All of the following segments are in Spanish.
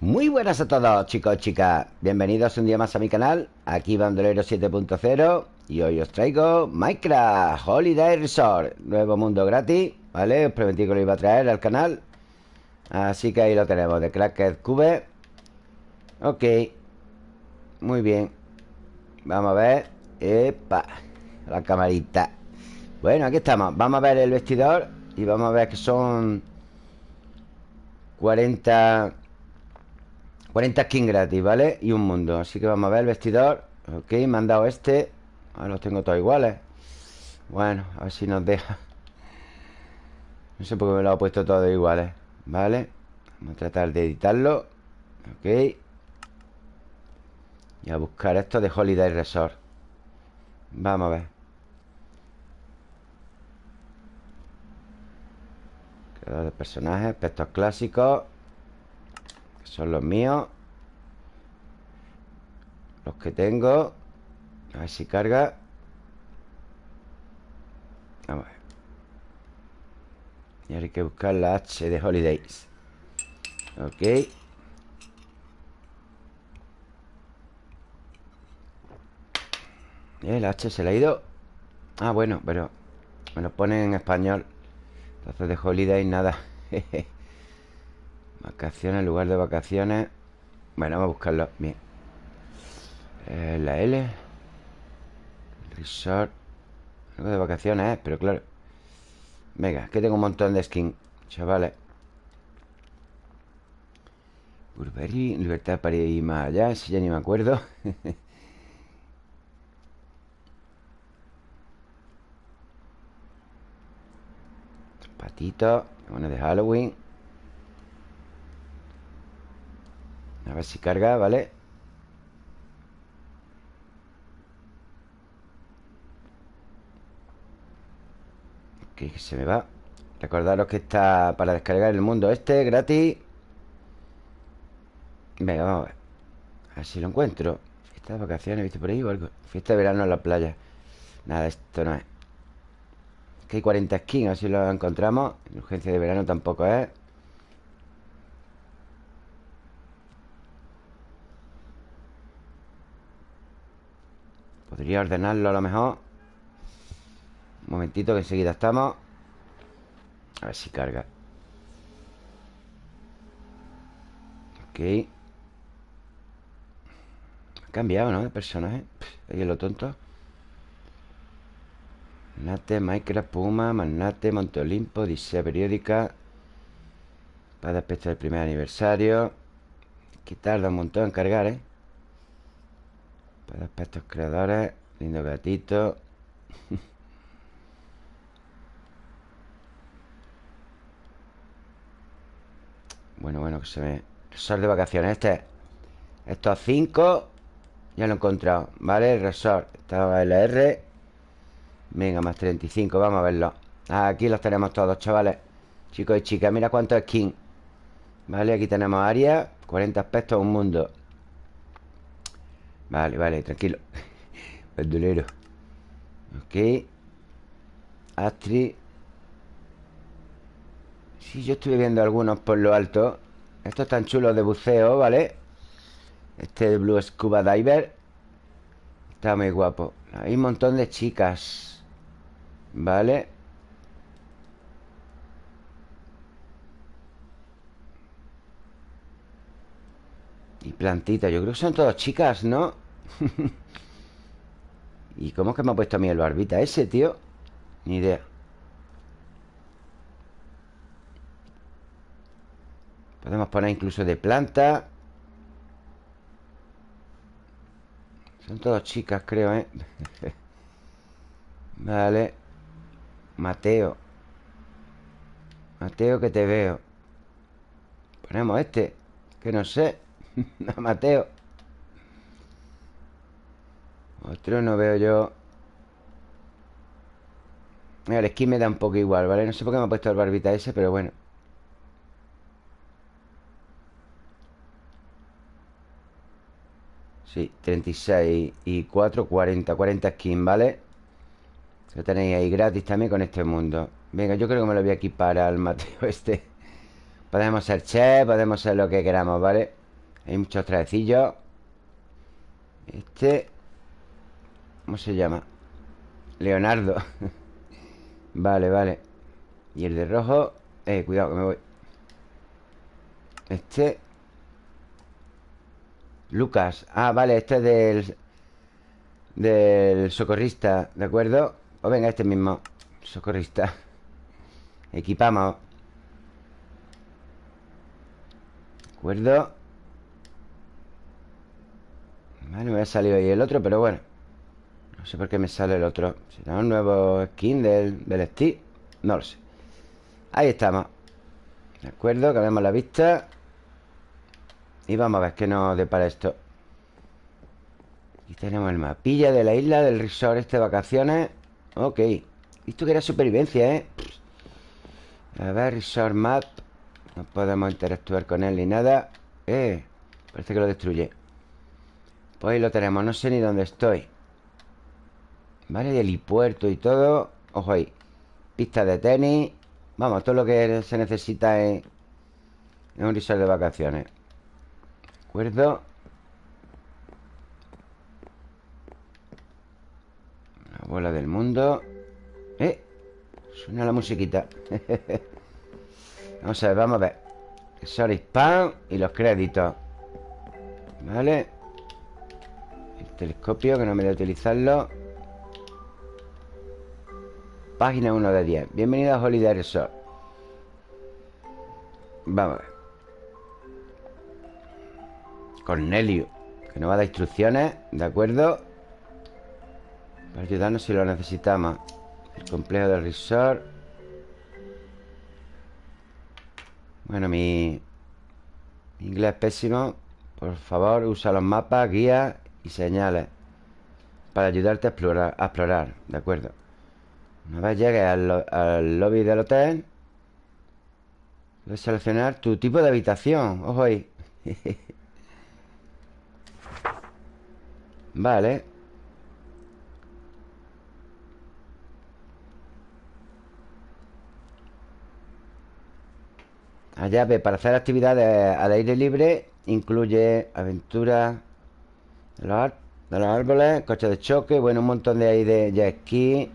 Muy buenas a todos chicos y chicas. Bienvenidos un día más a mi canal Aquí Bandolero 7.0 Y hoy os traigo Minecraft Holiday Resort. Nuevo mundo gratis ¿Vale? Os prometí que lo iba a traer al canal. Así que ahí lo tenemos De Cracked Cube. Ok. Muy bien. Vamos a ver. Epa La camarita. Bueno, aquí estamos. Vamos a ver el vestidor Y vamos a ver que son 40 40 skins gratis, ¿vale? Y un mundo. Así que vamos a ver el vestidor. Ok, me han dado este. Ahora los tengo todos iguales. Bueno, a ver si nos deja. No sé por qué me lo ha puesto todos iguales ¿Vale? Vamos a tratar de editarlo. Ok. Y a buscar esto de Holiday Resort. Vamos a ver. Creador de personajes Aspectos clásicos son los míos. Los que tengo. A ver si carga. Vamos a ver. Y ahora hay que buscar la H de Holidays. Ok. El H se le ha ido. Ah, bueno, pero Me lo pone en español. Entonces de Holidays nada Vacaciones, lugar de vacaciones. Bueno, vamos a buscarlo. Bien. Eh, La L. Resort. Algo de vacaciones, ¿eh? Pero claro. Venga, que tengo un montón de skins Chavales. Burberry, libertad para ir más allá Si ya ni me acuerdo. Patitos Bueno, de Halloween A ver si carga, ¿vale? Ok, que se me va. Recordaros que está para descargar el mundo este, gratis. Venga, vamos a ver. A ver si lo encuentro. Fiesta vacaciones, ¿viste por ahí o algo? Fiesta de verano en la playa. Nada, esto no es. Que hay 40 skins, a ver si lo encontramos. Urgencia de verano tampoco es Podría ordenarlo a lo mejor. Un momentito que enseguida estamos. A ver si carga. Ok. Ha cambiado, ¿no? De personaje. Ahí es lo tonto. Magnate, Minecraft, Puma, Magnate, Monte Olimpo, Odisea Periódica. Para aspecto del primer aniversario. Que tarda un montón en cargar, ¿eh? Aspectos creadores Lindo gatito. Bueno, bueno, que se ve Resort de vacaciones. Este Estos cinco Ya lo he encontrado ¿Vale? Resort Estaba LR Venga, más 35 Vamos a verlo. Aquí los tenemos todos, chavales. Chicos y chicas Mira cuántos skins Vale, aquí tenemos área 40 aspectos, un mundo Vale, vale, tranquilo. Verdulero Ok. Astri. Sí, yo estuve viendo algunos por lo alto. Estos están chulos de buceo, ¿vale? Este Blue Scuba Diver. Está muy guapo. Hay un montón de chicas Vale Y plantitas, yo creo que son todas chicas, ¿no? ¿Y cómo es que me ha puesto a mí el barbita ese, tío? Ni idea Podemos poner incluso de planta Son todas chicas, creo, ¿eh? vale Mateo Mateo, que te veo Ponemos este Que no sé no, Mateo Otro no veo yo Mira, el skin me da un poco igual, ¿vale? No sé por qué me ha puesto el barbita ese, pero bueno Sí, 36 y 4, 40 40 skins, ¿vale? Lo tenéis ahí gratis también con este mundo Venga, yo creo que me lo voy a equipar al Mateo este Podemos ser chef, podemos ser lo que queramos, ¿vale? Hay muchos trajecillos. Este ¿Cómo se llama? Leonardo. Vale, vale. Y el de rojo Eh, cuidado que me voy. Este. Lucas. Ah, vale, este es del Del socorrista ¿De acuerdo? O venga, este mismo Socorrista. Equipamos. ¿De acuerdo? Vale, me ha salido ahí el otro, pero bueno. No sé por qué me sale el otro. ¿Será un nuevo skin del, del Steve? No lo sé. Ahí estamos. ¿De acuerdo? Cambiamos la vista. Y vamos a ver qué nos depara esto. Aquí tenemos el mapilla de la isla Del resort este de vacaciones. Ok. Esto que era supervivencia, ¿eh? A ver, resort map. No podemos interactuar con él ni nada. Eh, parece que lo destruye Pues ahí lo tenemos No sé ni dónde estoy. Vale, y helipuerto y todo. Ojo ahí. Pista de tenis. Vamos, todo lo que se necesita en, en un resort de vacaciones. ¿De acuerdo? La bola del mundo. Eh Suena la musiquita. Vamos a ver, vamos a ver. Sorry Spam y los créditos. Vale telescopio que no me da utilizarlo. Página 1 de 10 Bienvenido a Holiday Resort. Vamos a ver. Cornelio Que nos va a dar instrucciones ¿De acuerdo? Para ayudarnos si lo necesitamos. El complejo del resort. Bueno, mi, mi inglés es pésimo. Por favor, usa los mapas, guías y señales Para ayudarte a explorar, a explorar ¿De acuerdo? Una vez llegues al, al lobby del hotel Puedes seleccionar tu tipo de habitación. Ojo ahí. Vale. La llave para hacer actividades al aire libre Incluye aventuras de los, árboles Coches de choque Bueno, un montón de ahí de jet ski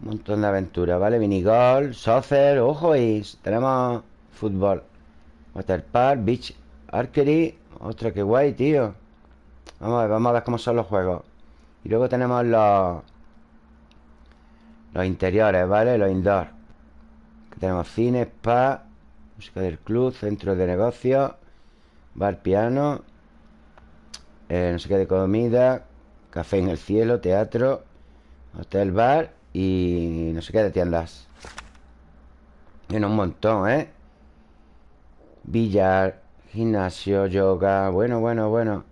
un montón de aventuras, ¿vale? Minigolf, soccer, ojo y tenemos fútbol. Waterpark, beach archery Ostras, qué guay, tío. Vamos a ver, vamos a ver cómo son los juegos. Y luego tenemos los Los interiores, ¿vale? Los indoor. Aquí tenemos cine, spa Música del club, centro de negocios Bar, piano eh, No sé qué de comida Café en el cielo, teatro Hotel, bar y no sé qué de tiendas. Tiene un montón, ¿eh? Billar, gimnasio, yoga Bueno, bueno, bueno.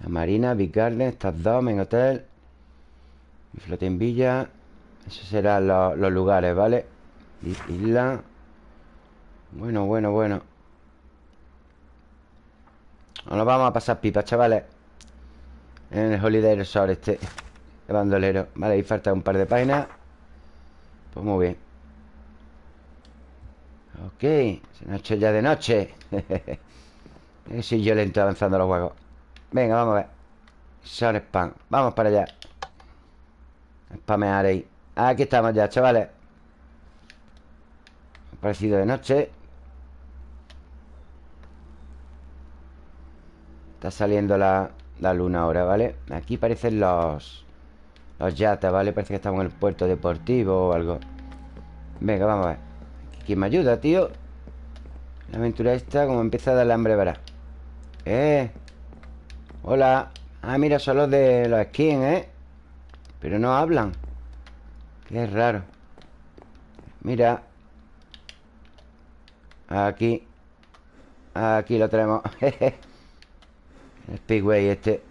La Marina, Big Garden, estas dos en hotel. Y Floating Villa. Esos serán los, los lugares, ¿vale? Isla. Bueno, bueno, bueno Nos vamos a pasar pipa, chavales. En el Holiday Resort este de bandolero. Vale, ahí falta un par de páginas. Pues muy bien. Ok Se nos ha hecho ya de noche. Si yo lento avanzando los juegos. Venga, vamos a ver. Son spam. Vamos para allá. Spamear ahí. Aquí estamos ya, chavales. Ha parecido de noche Está saliendo la, la luna ahora, ¿vale? Aquí parecen los los yates, ¿vale? Parece que estamos en el puerto deportivo o algo Venga, vamos a ver ¿Quién me ayuda, tío? La aventura esta como empieza a darle hambre, verá ¡Eh! Hola Ah, mira, son los de los skins, ¿eh? Pero no hablan Qué raro Mira Aquí Aquí lo tenemos El Speedway este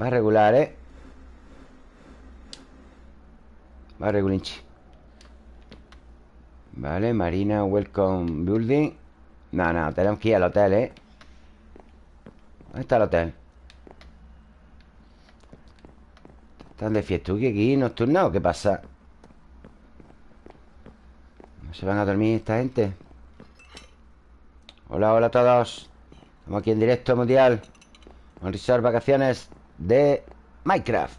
Va regular, ¿eh? Vale, Gulinchi Vale, Marina Welcome Building No, no, tenemos que ir al hotel, ¿eh? ¿Dónde está el hotel? ¿Están de fiesta aquí nocturno qué pasa? ¿No se van a dormir esta gente? Hola, hola a todos Estamos aquí en directo mundial Un resort vacaciones de Minecraft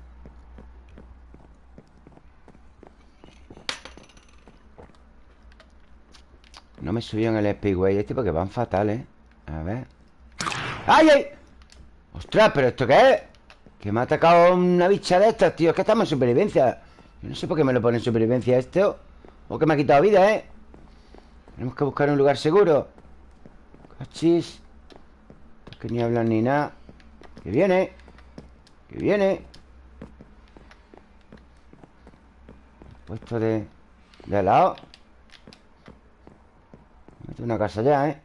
No me subió en el Speedway este porque van fatales A ver ¡Ay, ay! ¡Ostras! ¿Pero esto qué es? Que me ha atacado una bicha de estas, tío Es que estamos en supervivencia Yo no sé por qué me lo pone en supervivencia esto O que me ha quitado vida, ¿eh? Tenemos que buscar un lugar seguro Cachis Que ni hablan ni nada Que viene Que viene Puesto de... De lado Mete una casa ya, ¿eh?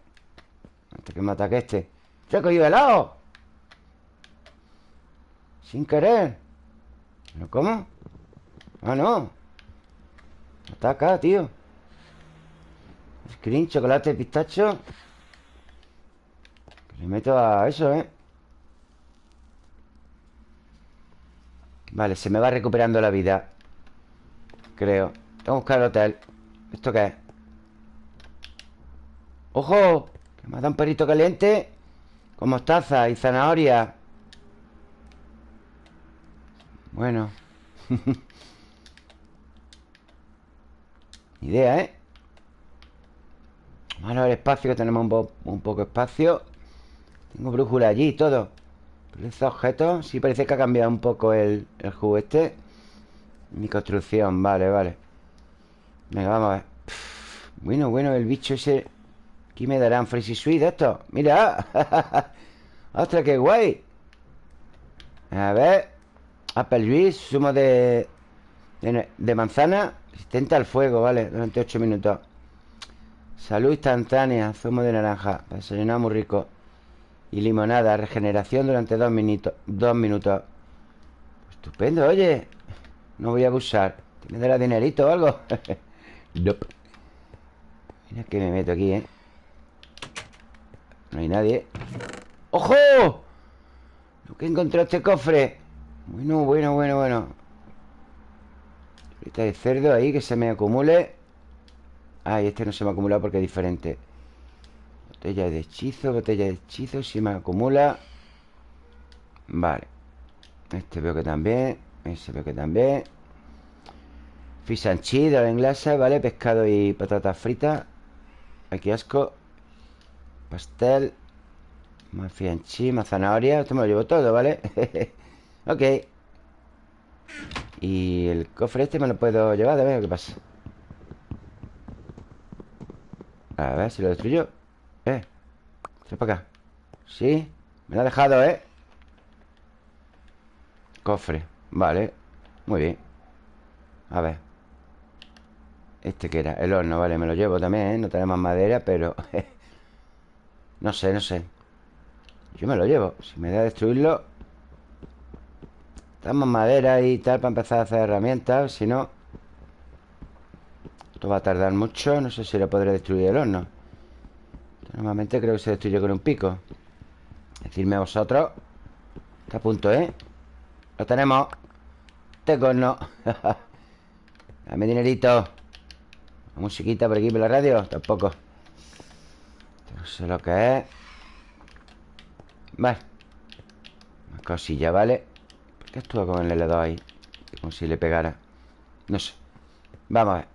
Antes que me ataque este ¡Se ha cogido helado! Sin querer ¿Pero cómo? Ah, no Ataca, tío Screen, chocolate, pistacho Le meto a eso, ¿eh? Vale, se me va recuperando la vida. Creo. Tengo que buscar el hotel. ¿Esto qué es? ¡Ojo! Que me ha dado un perrito caliente. Con mostaza y zanahoria. Bueno. Idea, ¿eh? Vamos a ver espacio Que tenemos un, poco de espacio. Tengo brújula allí y todo Estos objetos Sí parece que ha cambiado un poco el, el juego este. Mi construcción, vale, vale. Venga, vamos a ver. Bueno, bueno, el bicho ese. Aquí me darán Fresh Sweet esto Mira. Ostras, qué guay. A ver. Apple Juice, zumo de, de, manzana. Resistente al fuego, vale Durante 8 minutos. Salud instantánea, zumo de naranja. Desayunado muy rico Y limonada, regeneración durante 2 minutos Dos minutos Estupendo, oye No voy a abusar ¿Tienes de la dinerito o algo? nope. Mira que me meto aquí, ¿eh? No hay nadie ¡Ojo! Lo que encontrado este cofre Bueno, bueno, bueno, bueno Ahorita de cerdo ahí que se me acumule Ah, este no se me acumula porque es diferente Botella de hechizo, botella de hechizo Si me acumula. Vale. Este veo que también Ese veo que también. Fish and de la ¿vale? Pescado y patatas fritas. Aquí asco. Pastel. Más más zanahoria. Esto me lo llevo todo, ¿vale? ok. Y el cofre este me lo puedo llevar A ver qué pasa. A ver si lo destruyo Eh Trae para acá. Sí Me lo ha dejado, ¿eh? Cofre Vale. Muy bien. A ver. Este que era El horno, vale Me lo llevo también, ¿eh? No tenemos madera, pero... No sé, no sé. Yo me lo llevo. Si me da destruirlo Estamos madera y tal Para empezar a hacer herramientas Si no Esto va a tardar mucho No sé si lo podré destruir el horno Normalmente creo que se destruye con un pico. Decidme a vosotros Está a punto, ¿eh? Lo tenemos. Tengo no. Dame dinerito. La musiquita por aquí por la radio. Tampoco. No sé lo que es. Vale. Más cosilla, ¿vale? ¿Por qué actúa con el L2 ahí? Como si le pegara. No sé. Vamos a ver.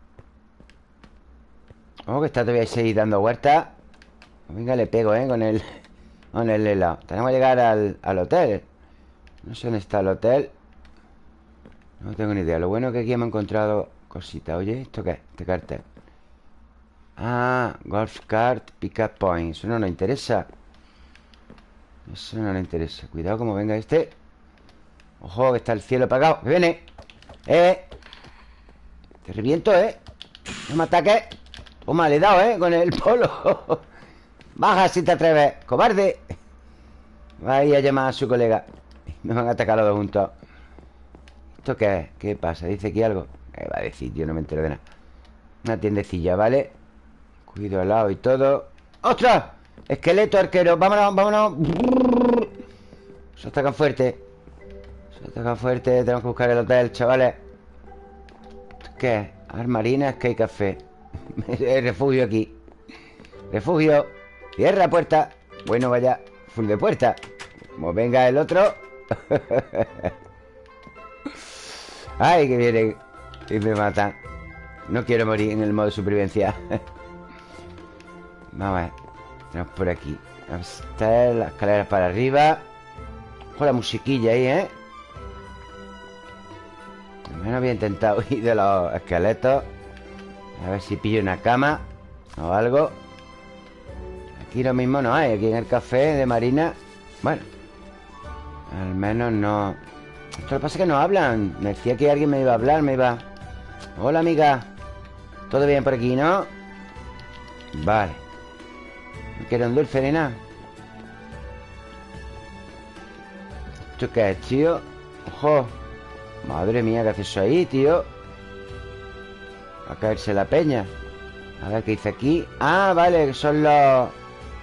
Ojo que está todavía ahí dando vueltas Venga, le pego, ¿eh? Con el Con el helado Tenemos que llegar al, al hotel No sé dónde está el hotel No tengo ni idea Lo bueno es que aquí hemos encontrado cositas Oye, ¿esto qué es? Este cartel Ah, golf cart, pickup point Eso no nos interesa Eso no nos interesa Cuidado como venga este Ojo, que está el cielo apagado viene! ¡Eh! Te reviento, ¿eh? No me ataques Toma, le he dado, ¿eh? Con el polo Baja si te atreves ¡Cobarde! Vaya a llamar a su colega Me van a atacar los dos juntos ¿Esto qué es? ¿Qué pasa? ¿Dice aquí algo? ¿Qué va a decir? Yo no me entero de nada Una tiendecilla, ¿vale? Cuido al lado y todo ¡Ostras! Esqueleto arquero Vámonos, vámonos Se atacan fuerte Se atacan fuerte Tenemos que buscar el hotel, chavales ¿Qué es? Armarina, que hay café Refugio aquí Refugio Cierra puerta. Bueno, vaya full de puerta. Como venga el otro. Ay, que viene Y me matan. No quiero morir en el modo supervivencia. Vamos a ver. Tenemos por aquí. Está las escaleras para arriba. Con la musiquilla ahí, ¿eh? menos había intentado ir de los esqueletos. A ver si pillo una cama O algo Aquí lo mismo no hay Aquí en el café de Marina Bueno Al menos no Esto lo que pasa es que no hablan Me decía que alguien me iba a hablar Me iba Hola amiga ¿Todo bien por aquí, no? Vale ¿No quiero un dulce ni nada? ¿Esto qué es, tío? ¡Ojo! Madre mía, ¿qué hace eso ahí, tío? Va a caerse la peña A ver qué dice aquí Ah, vale, son los,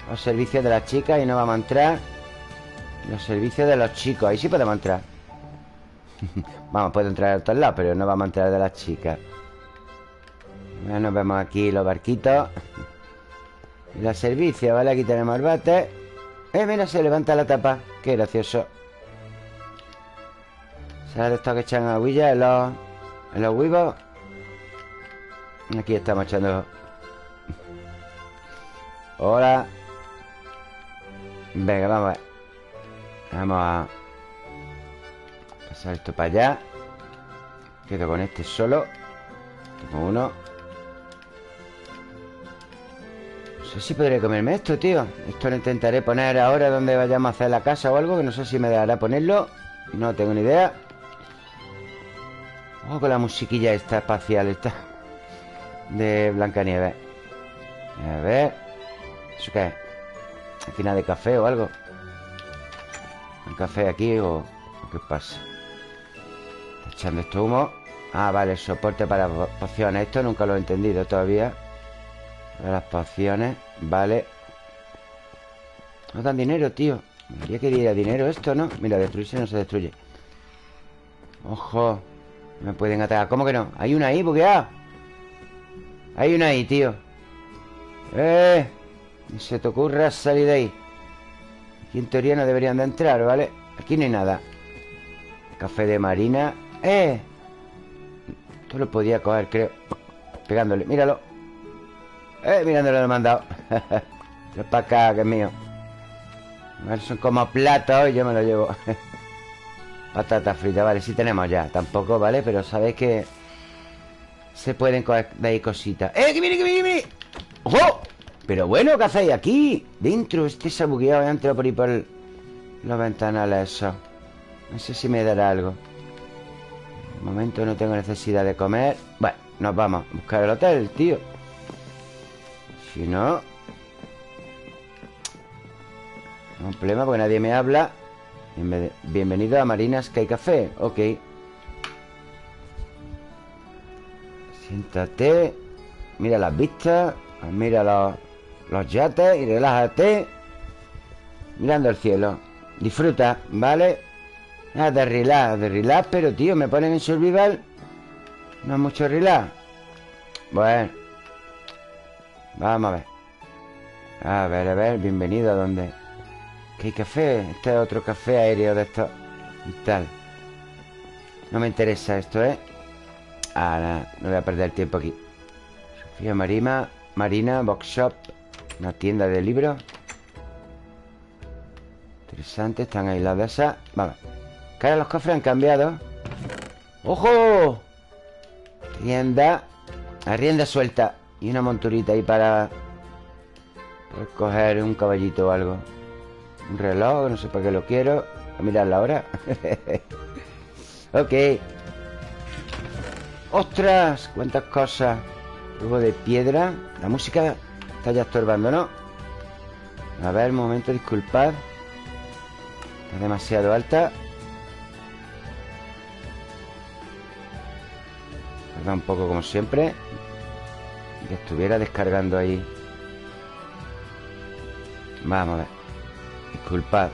los servicios de las chicas Y no vamos a entrar. Los servicios de los chicos Ahí sí podemos entrar. Vamos, puedo entrar a todos lados Pero no vamos a entrar de las chicas. Bueno, vemos aquí los barquitos. Y los servicios, ¿vale? Aquí tenemos el bate. Eh, mira, se levanta la tapa. Qué gracioso. ¿Sabes de estos que echan aguillas en los, en los huevos? Aquí estamos echando. Hola Venga, vamos a ver. Vamos a Pasar esto para allá. Quedo con este solo. Tengo uno. No sé si podré comerme esto, tío. Esto lo intentaré poner ahora Donde vayamos a hacer la casa o algo Que no sé si me dará ponerlo. No tengo ni idea. Ojo con la musiquilla esta espacial esta De Blancanieves. A ver. ¿Eso qué es? Final de café o algo. ¿Un café aquí o, qué pasa? Echando esto humo. Ah, vale, soporte para pociones. Esto nunca lo he entendido todavía. Para las pociones Vale. No dan dinero, tío. Me que diera dinero esto, ¿no? Mira, destruirse no se destruye. Ojo me pueden atacar. ¿Cómo que no? Hay una ahí bugueada. Hay una ahí, tío. Eh Ni se te ocurra salir de ahí Aquí en teoría no deberían de entrar, ¿vale? Aquí no hay nada Café de marina ¡Eh! Esto lo podía coger, creo Pegándole, míralo ¡Eh! Mirándolo lo he mandado Es para acá, que es mío a Son como platos y yo me lo llevo Patata frita, vale, sí tenemos ya Tampoco, ¿vale? Pero sabéis que Se pueden coger de ahí cositas ¡Eh, que viene, que viene, que! ¡Ojo! Pero bueno, ¿qué hacéis aquí? Dentro, este se ha bugueado por ahí por los ventanales eso. No sé si me dará algo. De momento no tengo necesidad de comer. Bueno, nos vamos a buscar el hotel, tío. Si no No hay problema porque nadie me habla. Bienvenido a Marina Sky Café. Ok. Siéntate. Mira las vistas. Mira los, los yates Y relájate Mirando el cielo Disfruta, ¿vale? Ah, de relax, Pero, tío, me ponen en survival No es mucho relax Bueno Vamos a ver A ver, a ver, bienvenido a donde ¿Qué café? Este es otro café aéreo de estos y tal. No me interesa esto, ¿eh? Ah, no voy a perder tiempo aquí. Sofía Marima, Marina, Box Shop, una tienda de libros. Interesante, están de esas. Vamos. Cara, los cofres han cambiado. ¡Ojo! Rienda. Rienda suelta. Y una monturita ahí para... Para coger un caballito o algo. Un reloj, no sé para qué lo quiero A mirar la hora Ok ¡Ostras! ¡Cuántas cosas! Luego de piedra La música está ya estorbando, ¿no? A ver, un momento, disculpad Está demasiado alta Tarda un poco como siempre Que estuviera descargando ahí Vamos a ver Disculpad.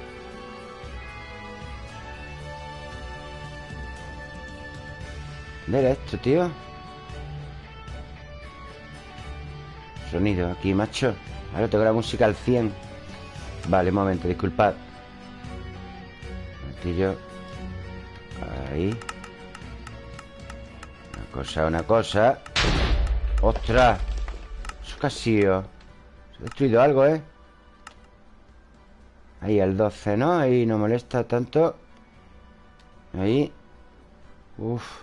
¿Dónde era esto, tío? Sonido aquí, macho. Ahora tengo la música al 100. Vale, un momento, disculpad Martillo Ahí Una cosa, una cosa ¡Ostras! Eso casi Se ha destruido algo, ¿eh? Ahí el 12, ¿no? Ahí no molesta tanto Ahí Uf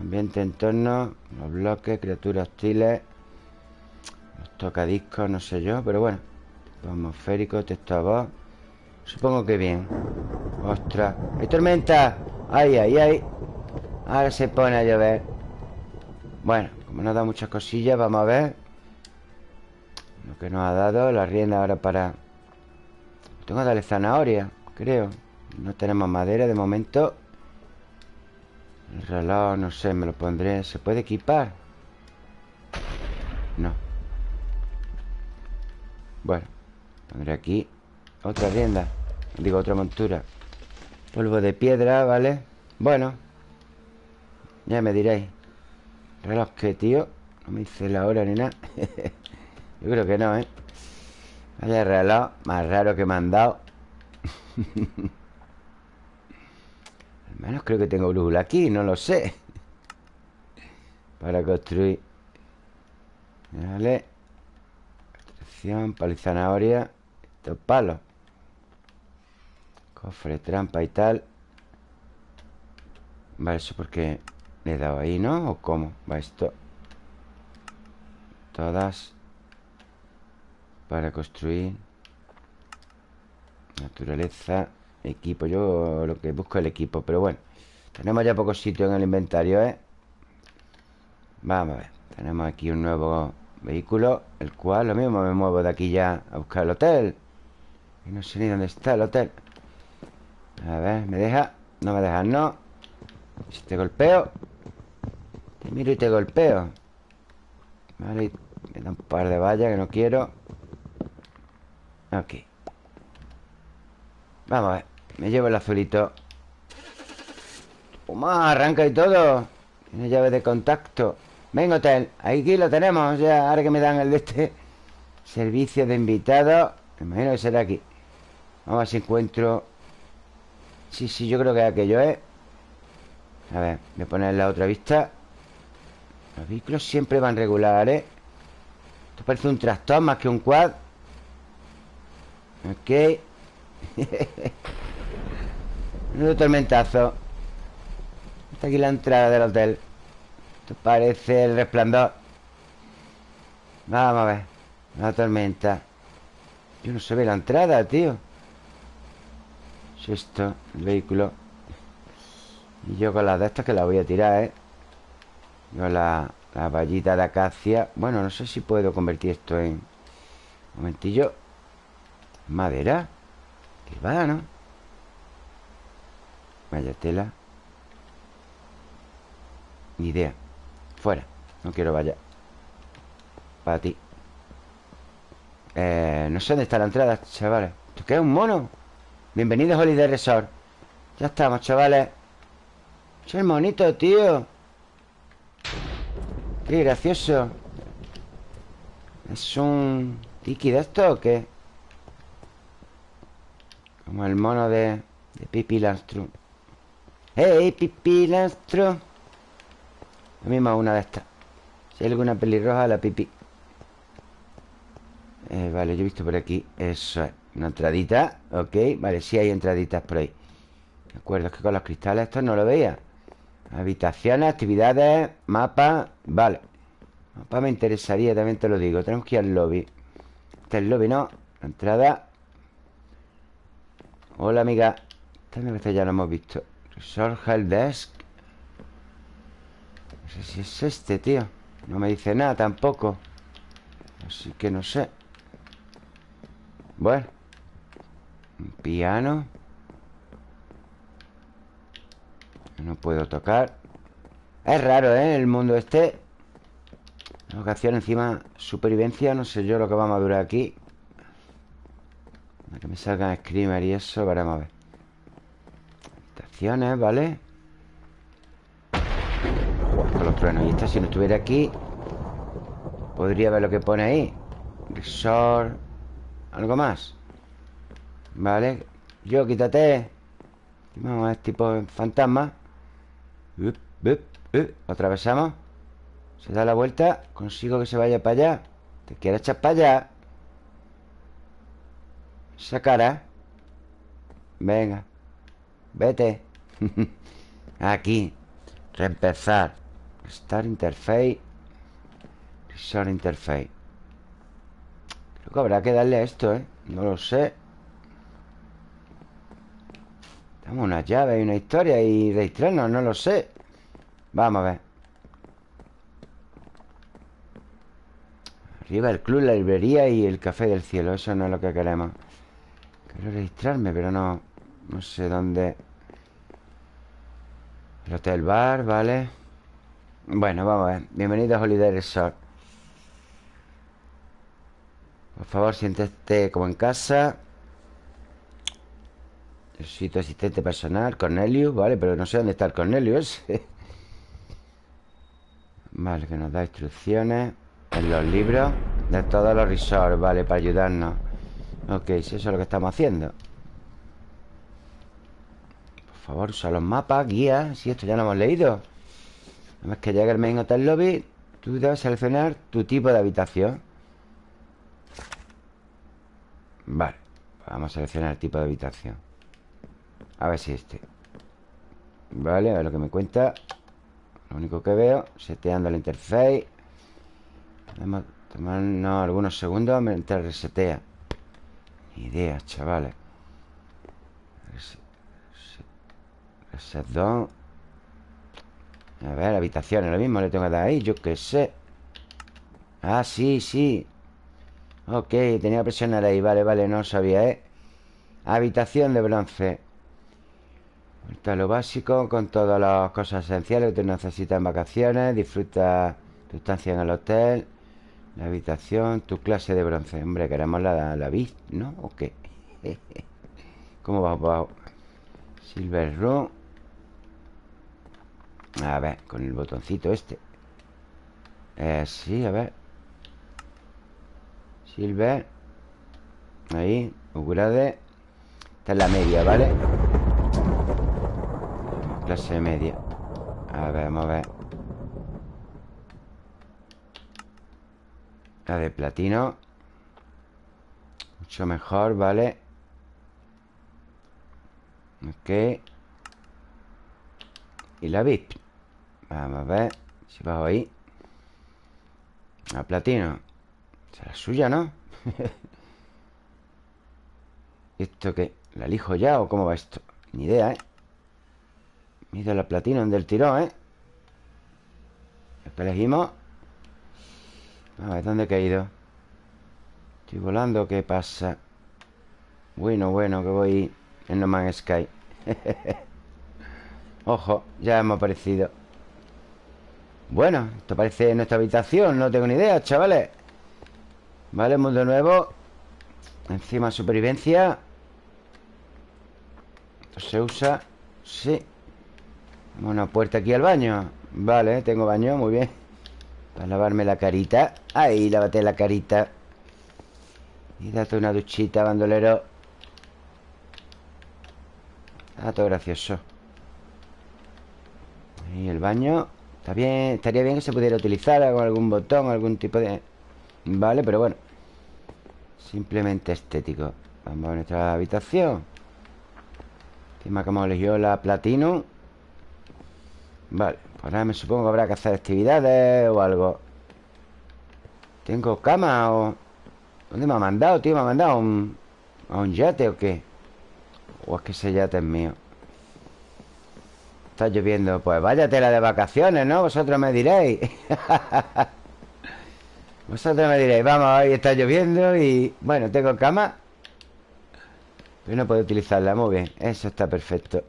Ambiente, entorno Los bloques, criaturas hostiles tocadiscos, no sé yo Pero bueno Atmosférico, texto a voz Supongo que bien ¡Ostras! ¡Hay tormenta! ¡Ay, ay, ay! Ahora se pone a llover Bueno, como nos da muchas cosillas Vamos a ver Lo que nos ha dado La rienda ahora para Tengo que darle zanahoria, creo No tenemos madera de momento El reloj, no sé, me lo pondré ¿Se puede equipar? No Bueno Pondré aquí Otra rienda. Digo, otra montura. Polvo de piedra, ¿vale? Bueno Ya me diréis. Reloj que, tío No me dice la hora ni nada. Yo creo que no, ¿eh? Vaya reloj más raro que me han dado. Al menos creo que tengo brújula aquí No lo sé. Para construir. Vale Palo y zanahoria Estos palos Cofre, trampa y tal. Vale, eso porque le he dado ahí, ¿no? ¿O cómo? Va esto Todas. Para construir. Naturaleza. Equipo, yo lo que busco es el equipo Pero bueno, tenemos ya poco sitio en el inventario, ¿eh? Vamos a ver. Tenemos aquí un nuevo vehículo El cual, lo mismo, me muevo de aquí ya A buscar el hotel. Y no sé ni dónde está el hotel. A ver, ¿me deja? No me deja, no. Si te golpeo Te miro y te golpeo. Vale, me da un par de vallas que no quiero. Ok. Vamos a ver Me llevo el azulito. Toma, arranca y todo. Tiene llave de contacto Venga, hotel Aquí lo tenemos Ya, ahora que me dan el de este Servicio de invitados Me imagino que será aquí. Vamos a ver si encuentro Sí, sí, yo creo que es aquello, ¿eh? A ver, voy a poner la otra vista. Los vehículos siempre van regulares ¿eh? Esto parece un tractor más que un quad. Ok. Un tormentazo. Está aquí la entrada del hotel Esto parece el resplandor Vamos a ver La tormenta. Yo no se ve la entrada, tío. Es esto El vehículo. Y yo con las de estas que la voy a tirar, ¿eh? Con la, la vallita de acacia. Bueno, no sé si puedo convertir esto en... Un momentillo. Madera. Que va, ¿no? Vaya tela. Ni idea Fuera No quiero vaya Para ti eh, No sé dónde está la entrada, chavales ¿Esto qué es? ¿Un mono? Bienvenidos a Holiday Resort Ya estamos, chavales Es el monito, tío Qué gracioso ¿Es un tiki de esto o qué? Como el mono de, de Pipi ¡Hey, Pipi Lastro! Lo mismo una de estas Si hay alguna pelirroja, la Pipi eh, Vale, yo he visto por aquí Eso es, una entradita Ok, vale, sí hay entraditas por ahí. De acuerdo, es que con los cristales estos no lo veía. Habitaciones, actividades, mapa Vale. Mapa me interesaría, también te lo digo. Tenemos que ir al lobby. Este es el lobby, ¿no? La entrada. Hola, amiga. Esta ya lo hemos visto. Resort Help Desk No sé si es este, tío. No me dice nada tampoco. Así que no sé. Bueno. Un piano. No puedo tocar. Es raro, ¿eh? El mundo este. Locación encima Supervivencia. No sé yo lo que vamos a durar aquí. Que me salgan screamer y eso Veremos a ver. Estaciones, ¿vale? Los truenos Y esta si no estuviera aquí Podría ver lo que pone ahí. Resort Algo más. Vale Yo, quítate. Vamos, es tipo fantasma. Up. Atravesamos Se da la vuelta Consigo que se vaya para allá. Te quieres echar para allá Esa cara. Venga. Vete. Aquí. Reempezar Start Interface. Resort Interface. Creo que habrá que darle a esto, ¿eh? No lo sé. Tenemos una llave y una historia Y registrarnos, no lo sé. Vamos a ver. Arriba el club, la librería y el café del cielo. Eso no es lo que queremos. Quiero registrarme, pero no No sé dónde. El hotel bar, vale Bueno, vamos a ver. Bienvenido a Holiday Resort. Por favor, siéntete como en casa. Necesito asistente personal Cornelius, vale, pero no sé dónde está el Cornelius Vale, que nos da instrucciones En los libros De todos los resorts, vale, para ayudarnos. Ok, si eso es lo que estamos haciendo Por favor, usa los mapas, guías Si esto ya lo hemos leído Una vez que llegue el main hotel lobby Tú debes seleccionar tu tipo de habitación. Vale Vamos a seleccionar el tipo de habitación. A ver si este. Vale, a ver lo que me cuenta. Lo único que veo Seteando la interface. Podemos tomarnos algunos segundos Mientras resetea. Ni idea, chavales Reset down A ver, habitaciones Lo mismo le tengo que dar ahí Yo qué sé Ah, sí, sí Ok, tenía que presionar ahí Vale, vale, no sabía, ¿eh? Habitación de bronce Está lo básico Con todas las cosas esenciales que tú necesitas en vacaciones Disfruta tu estancia en el hotel La habitación Tu clase de bronce Hombre, queremos la, la ¿no? ¿O qué? ¿Cómo va? Silver Room A ver, con el botoncito este. Eh, Sí, a ver. Silver. Ahí, upgrade Esta es la media, ¿vale? Clase media. A ver, vamos a ver. La de platino. Mucho mejor, ¿vale? Ok. Y la VIP Vamos a ver Si bajo ahí A platino la suya, ¿no? ¿Esto qué? ¿La elijo ya o cómo va esto? Ni idea, ¿eh? Mira la platina del tirón, ¿eh? ¿Qué elegimos? A ver, ¿dónde he caído? Estoy volando, ¿qué pasa? Bueno, bueno, que voy en No Man's Sky Ojo, ya hemos aparecido Bueno, esto parece nuestra habitación No tengo ni idea, chavales. Vale, mundo nuevo. Encima supervivencia. Esto se usa. Sí. Una puerta aquí al baño. Vale, tengo baño, muy bien. Para lavarme la carita. Ahí, lávate la carita. Y date una duchita, bandolero. Todo gracioso. Ahí el baño Está bien, estaría bien que se pudiera utilizar Con algún botón, algún tipo de... Vale, pero bueno Simplemente estético Vamos a nuestra habitación Encima que hemos elegido la platino Vale Pues ahora me supongo que habrá que hacer actividades O algo ¿Tengo cama o...? ¿Dónde me ha mandado, tío? ¿Me ha mandado un... a un yate o qué? ¿O es que ese yate es mío? Está lloviendo Pues vaya tela de vacaciones, ¿no? Vosotros me diréis. Vosotros me diréis, vamos, hoy está lloviendo y... Bueno, tengo cama Pero no puedo utilizarla, muy bien Eso está perfecto.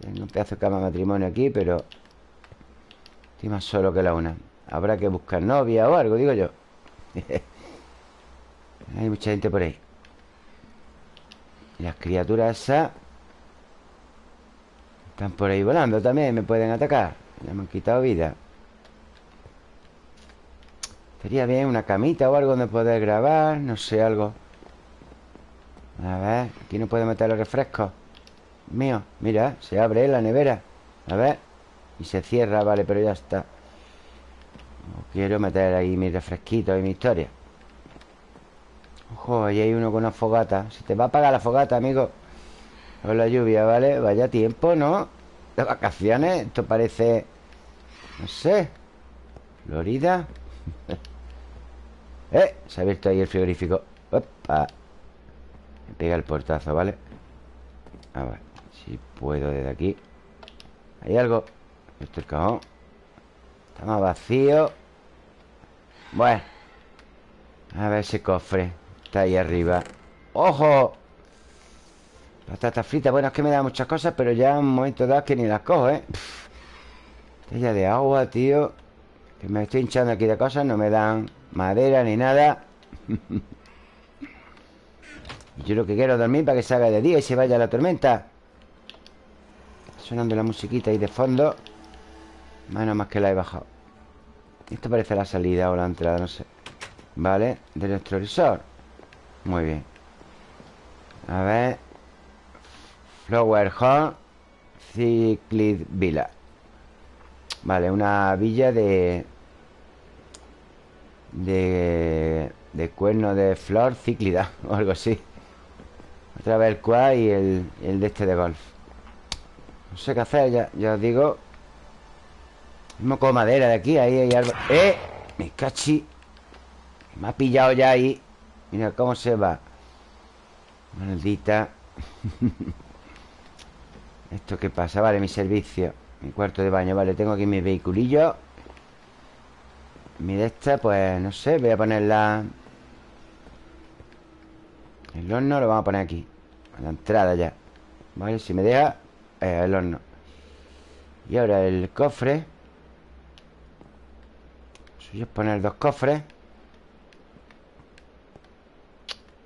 Tengo un pedazo de cama matrimonio aquí, pero... Estoy más solo que la una. Habrá que buscar novia o algo, digo yo. Hay mucha gente por ahí. Las criaturas esas Están por ahí volando también Me pueden atacar. Ya me han quitado vida. Sería bien una camita o algo donde poder grabar No sé, algo. A ver, aquí no puedo meter los refrescos. Mío, mira, se abre la nevera. A ver Y se cierra, vale, pero ya está. No quiero meter ahí mis refresquitos y mi historia. Ojo, ahí hay uno con una fogata. Se te va a apagar la fogata, amigo Con la lluvia, ¿vale? Vaya tiempo, ¿no? De vacaciones Esto parece... No sé Florida ¡Eh! Se ha abierto ahí el frigorífico ¡Opa! Me pega el portazo, ¿vale? A ver Si puedo desde aquí Hay algo Esto es el cajón Está más vacío Bueno A ver ese cofre Está ahí arriba ¡Ojo! Patata frita Bueno, es que me da muchas cosas Pero ya en un momento dado que ni las cojo, ¿eh? Botella de agua, tío Que me estoy hinchando aquí de cosas No me dan madera ni nada. Yo lo que quiero es dormir para que se haga de día y se vaya la tormenta. Sonando la musiquita ahí de fondo. Menos más que la he bajado. Esto parece la salida o la entrada, no sé. Vale, de nuestro resort Muy bien. A ver Flower Hall Cyclid Villa Vale, una villa de de, de cuerno de flor cíclida o algo así. Otra vez el quad y el, el de este de golf. No sé qué hacer, ya, ya os digo. Mismo con madera de aquí, ahí hay algo. ¡Eh! Me cachi. Me ha pillado ya ahí. Mira cómo se va. Maldita. ¿Esto qué pasa? Vale, mi servicio. Mi cuarto de baño. Vale, tengo aquí mi vehiculillo. Mi de esta, pues no sé, voy a ponerla El horno lo vamos a poner aquí A la entrada ya Vale, si me deja el horno Y ahora el cofre Suyo es poner dos cofres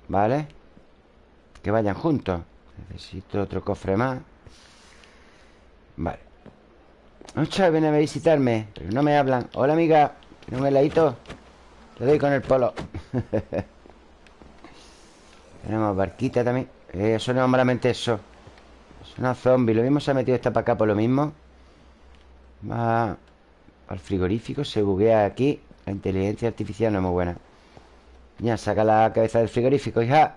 Vale Que vayan juntos Necesito otro cofre más Vale. Muchas viene a visitarme Pero no me hablan. Hola amiga. ¿Tiene un heladito? Le doy con el polo. Tenemos barquita también. Eh, es malamente eso. Es una zombie. Lo mismo se ha metido esta para acá por lo mismo. Va al frigorífico Se buguea aquí. La inteligencia artificial no es muy buena. Ya, saca la cabeza del frigorífico, hija.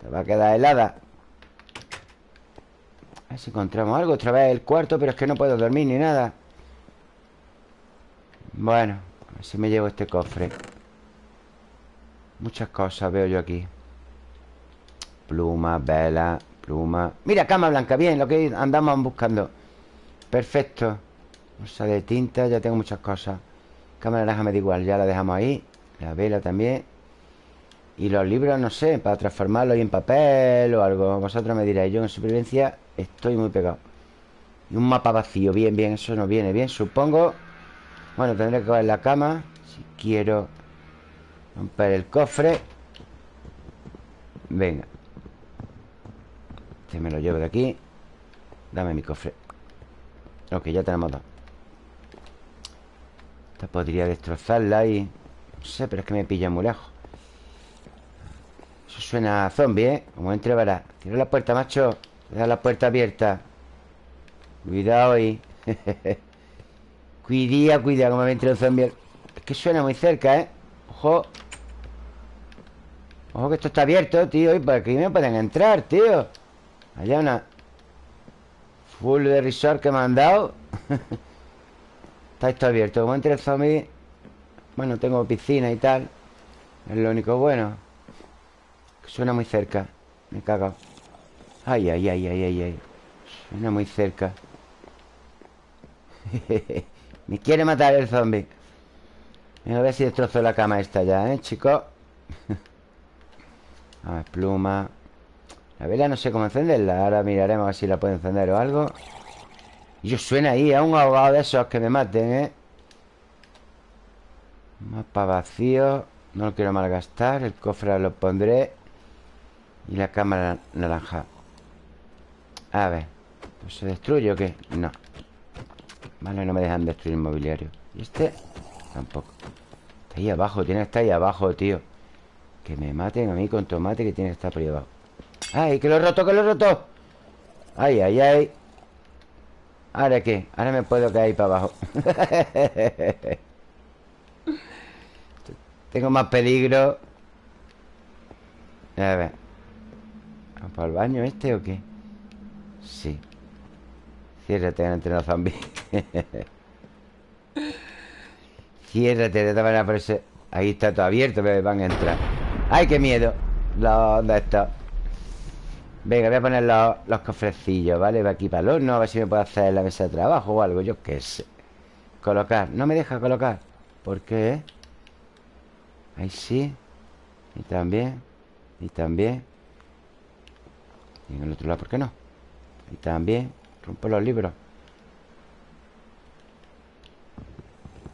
Te va a quedar helada A ver si encontramos algo. Otra vez el cuarto Pero es que no puedo dormir ni nada. Bueno ver si me llevo este cofre. Muchas cosas veo yo aquí. Pluma, vela, pluma. Mira, cama blanca, bien, lo que andamos buscando. Perfecto. Bolsa de tinta, ya tengo muchas cosas. Cámara naranja me da igual, ya la dejamos ahí. La vela también. Y los libros, no sé, para transformarlos en papel o algo. Vosotros me diréis, yo en supervivencia estoy muy pegado. Y un mapa vacío, bien, bien, eso no viene bien Supongo. Bueno, tendré que coger la cama Si quiero romper el cofre. Venga. Este me lo llevo de aquí. Dame mi cofre. Ok, ya tenemos dos. Esta podría destrozarla y... No sé, pero es que me pilla muy lejos. Eso suena a zombie, ¿eh? Como entre verás Cierra la puerta, macho Deja la puerta abierta. Cuidado ahí. Cuidía, cuidado, como me entre un zombie. Es que suena muy cerca, ¿eh? Ojo. Ojo que esto está abierto, tío Y por aquí me pueden entrar, tío. Allá una Full de resort que me han dado. Está esto abierto. Como entre el zombie Bueno, tengo piscina y tal. Es lo único bueno. Suena muy cerca. Me cago Ay, ay, ay, ay, ay, ay. Suena muy cerca. Me quiere matar el zombie. A ver si destrozo la cama esta ya, ¿eh, chicos? a ver, pluma. La vela no sé cómo encenderla. Ahora miraremos a ver si la puedo encender o algo. Y yo suena ahí a un ahogado de esos que me maten, ¿eh? Mapa vacío. No lo quiero malgastar. El cofre lo pondré. Y la cámara naranja A ver ¿Pues se destruye o qué? No Vale, no me dejan destruir el mobiliario ¿Y este? Tampoco Está ahí abajo, tiene que estar ahí abajo, tío Que me maten a mí con tomate que tiene que estar por ahí abajo ¡Ay, que lo he roto, que lo he roto! ¡Ay, ay, ay! ¿Ahora qué? Ahora me puedo caer para abajo Tengo más peligro A ver ¿Vamos para el baño este o qué? Sí. Ciérrate entre los zombies Ciérrate de manera por ese... Ahí está todo abierto, pero van a entrar. ¡Ay, qué miedo! Los de estos Venga, voy a poner los, cofrecillos, ¿vale? Va aquí para el horno A ver si me puedo hacer la mesa de trabajo o algo Yo qué sé. Colocar. No me deja colocar. ¿Por qué? Ahí sí. Y también. Y también. Y en el otro lado, ¿por qué no? Y también Rompo los libros.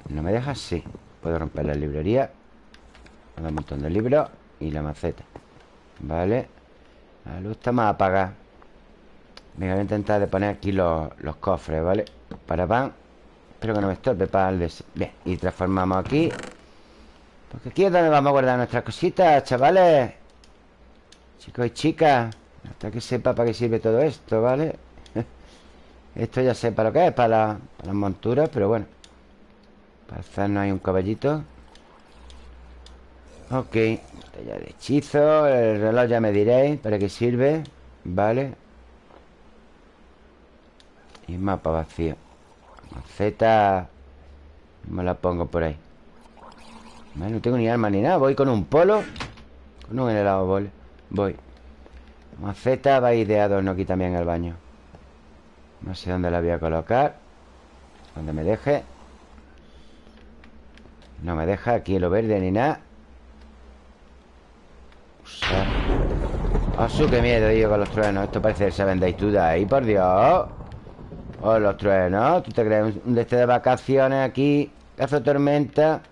¿No me deja? Sí. Puedo romper la librería un montón de libros Y la maceta. Vale La luz está más apagada. Venga, voy a intentar de poner aquí los, cofres, ¿vale? Para pan. Espero que no me estorbe para el des... Bien, y transformamos aquí. Porque aquí es donde vamos a guardar nuestras cositas, chavales. Chicos y chicas Hasta que sepa para qué sirve todo esto, ¿vale? esto ya sé para lo que es, para, la, las monturas Pero bueno. Para hacernos ahí un caballito. Ok ya de hechizo El reloj ya me diréis para qué sirve Vale Y mapa vacío. Maceta Me la pongo por ahí. No tengo ni arma ni nada Voy con un polo Con un helado voy Voy Maceta va ir de adorno aquí también en el baño No sé dónde la voy a colocar Donde me deje No me deja aquí lo verde ni nada ¡Ah, su qué miedo, tío, con los truenos! Esto parece el Seven Days to Die, por Dios. ¡Oh, los truenos! ¿Tú te crees un este de vacaciones aquí? Cazo tormenta.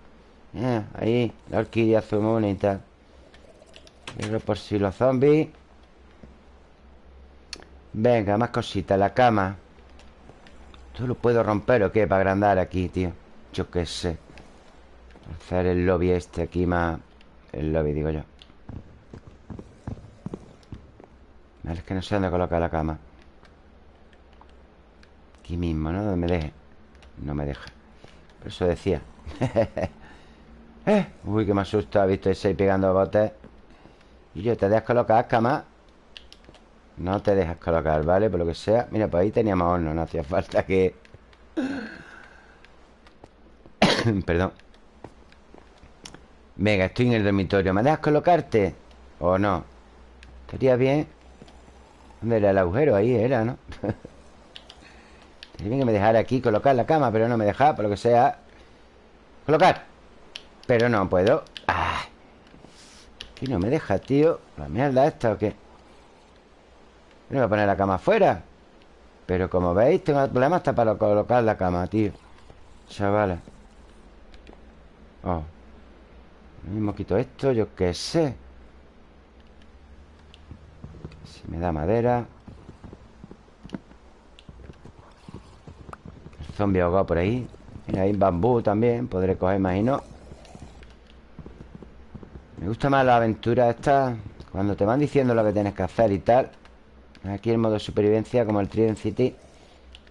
Eh, ahí, la orquídea azul muy bonita. por si los zombies. Venga, más cositas. La cama. ¿Esto lo puedo romper o qué? Para agrandar aquí, tío. Yo qué sé. Hacer el lobby este aquí más... El lobby, digo yo. Vale, es que no sé dónde colocar la cama Aquí mismo, ¿no? Donde me deje No me deja Por eso decía eh, Uy, que me asusta Ha visto ese ahí pegando botes Y yo, ¿te dejas colocar cama? No te dejas colocar, ¿vale? Por lo que sea Mira, pues ahí teníamos horno No hacía falta que... Perdón Venga, estoy en el dormitorio ¿Me dejas colocarte? ¿O no? Estaría bien ¿Dónde era el agujero? Ahí era, ¿no? Tenía que me dejara aquí colocar la cama Pero no me dejaba, por lo que sea Colocar Pero no puedo ah. Aquí no me deja, tío ¿La mierda esta o qué? No voy a poner la cama afuera. Pero como veis, tengo problema hasta para colocar la cama, tío. Chavales. Oh. Mismo quito esto, yo qué sé. Me da madera. El zombie ahogado por ahí. Mira, hay bambú también Podré coger, imagino. Me gusta más la aventura esta Cuando te van diciendo lo que tienes que hacer y tal Aquí el modo supervivencia Como el Trident City.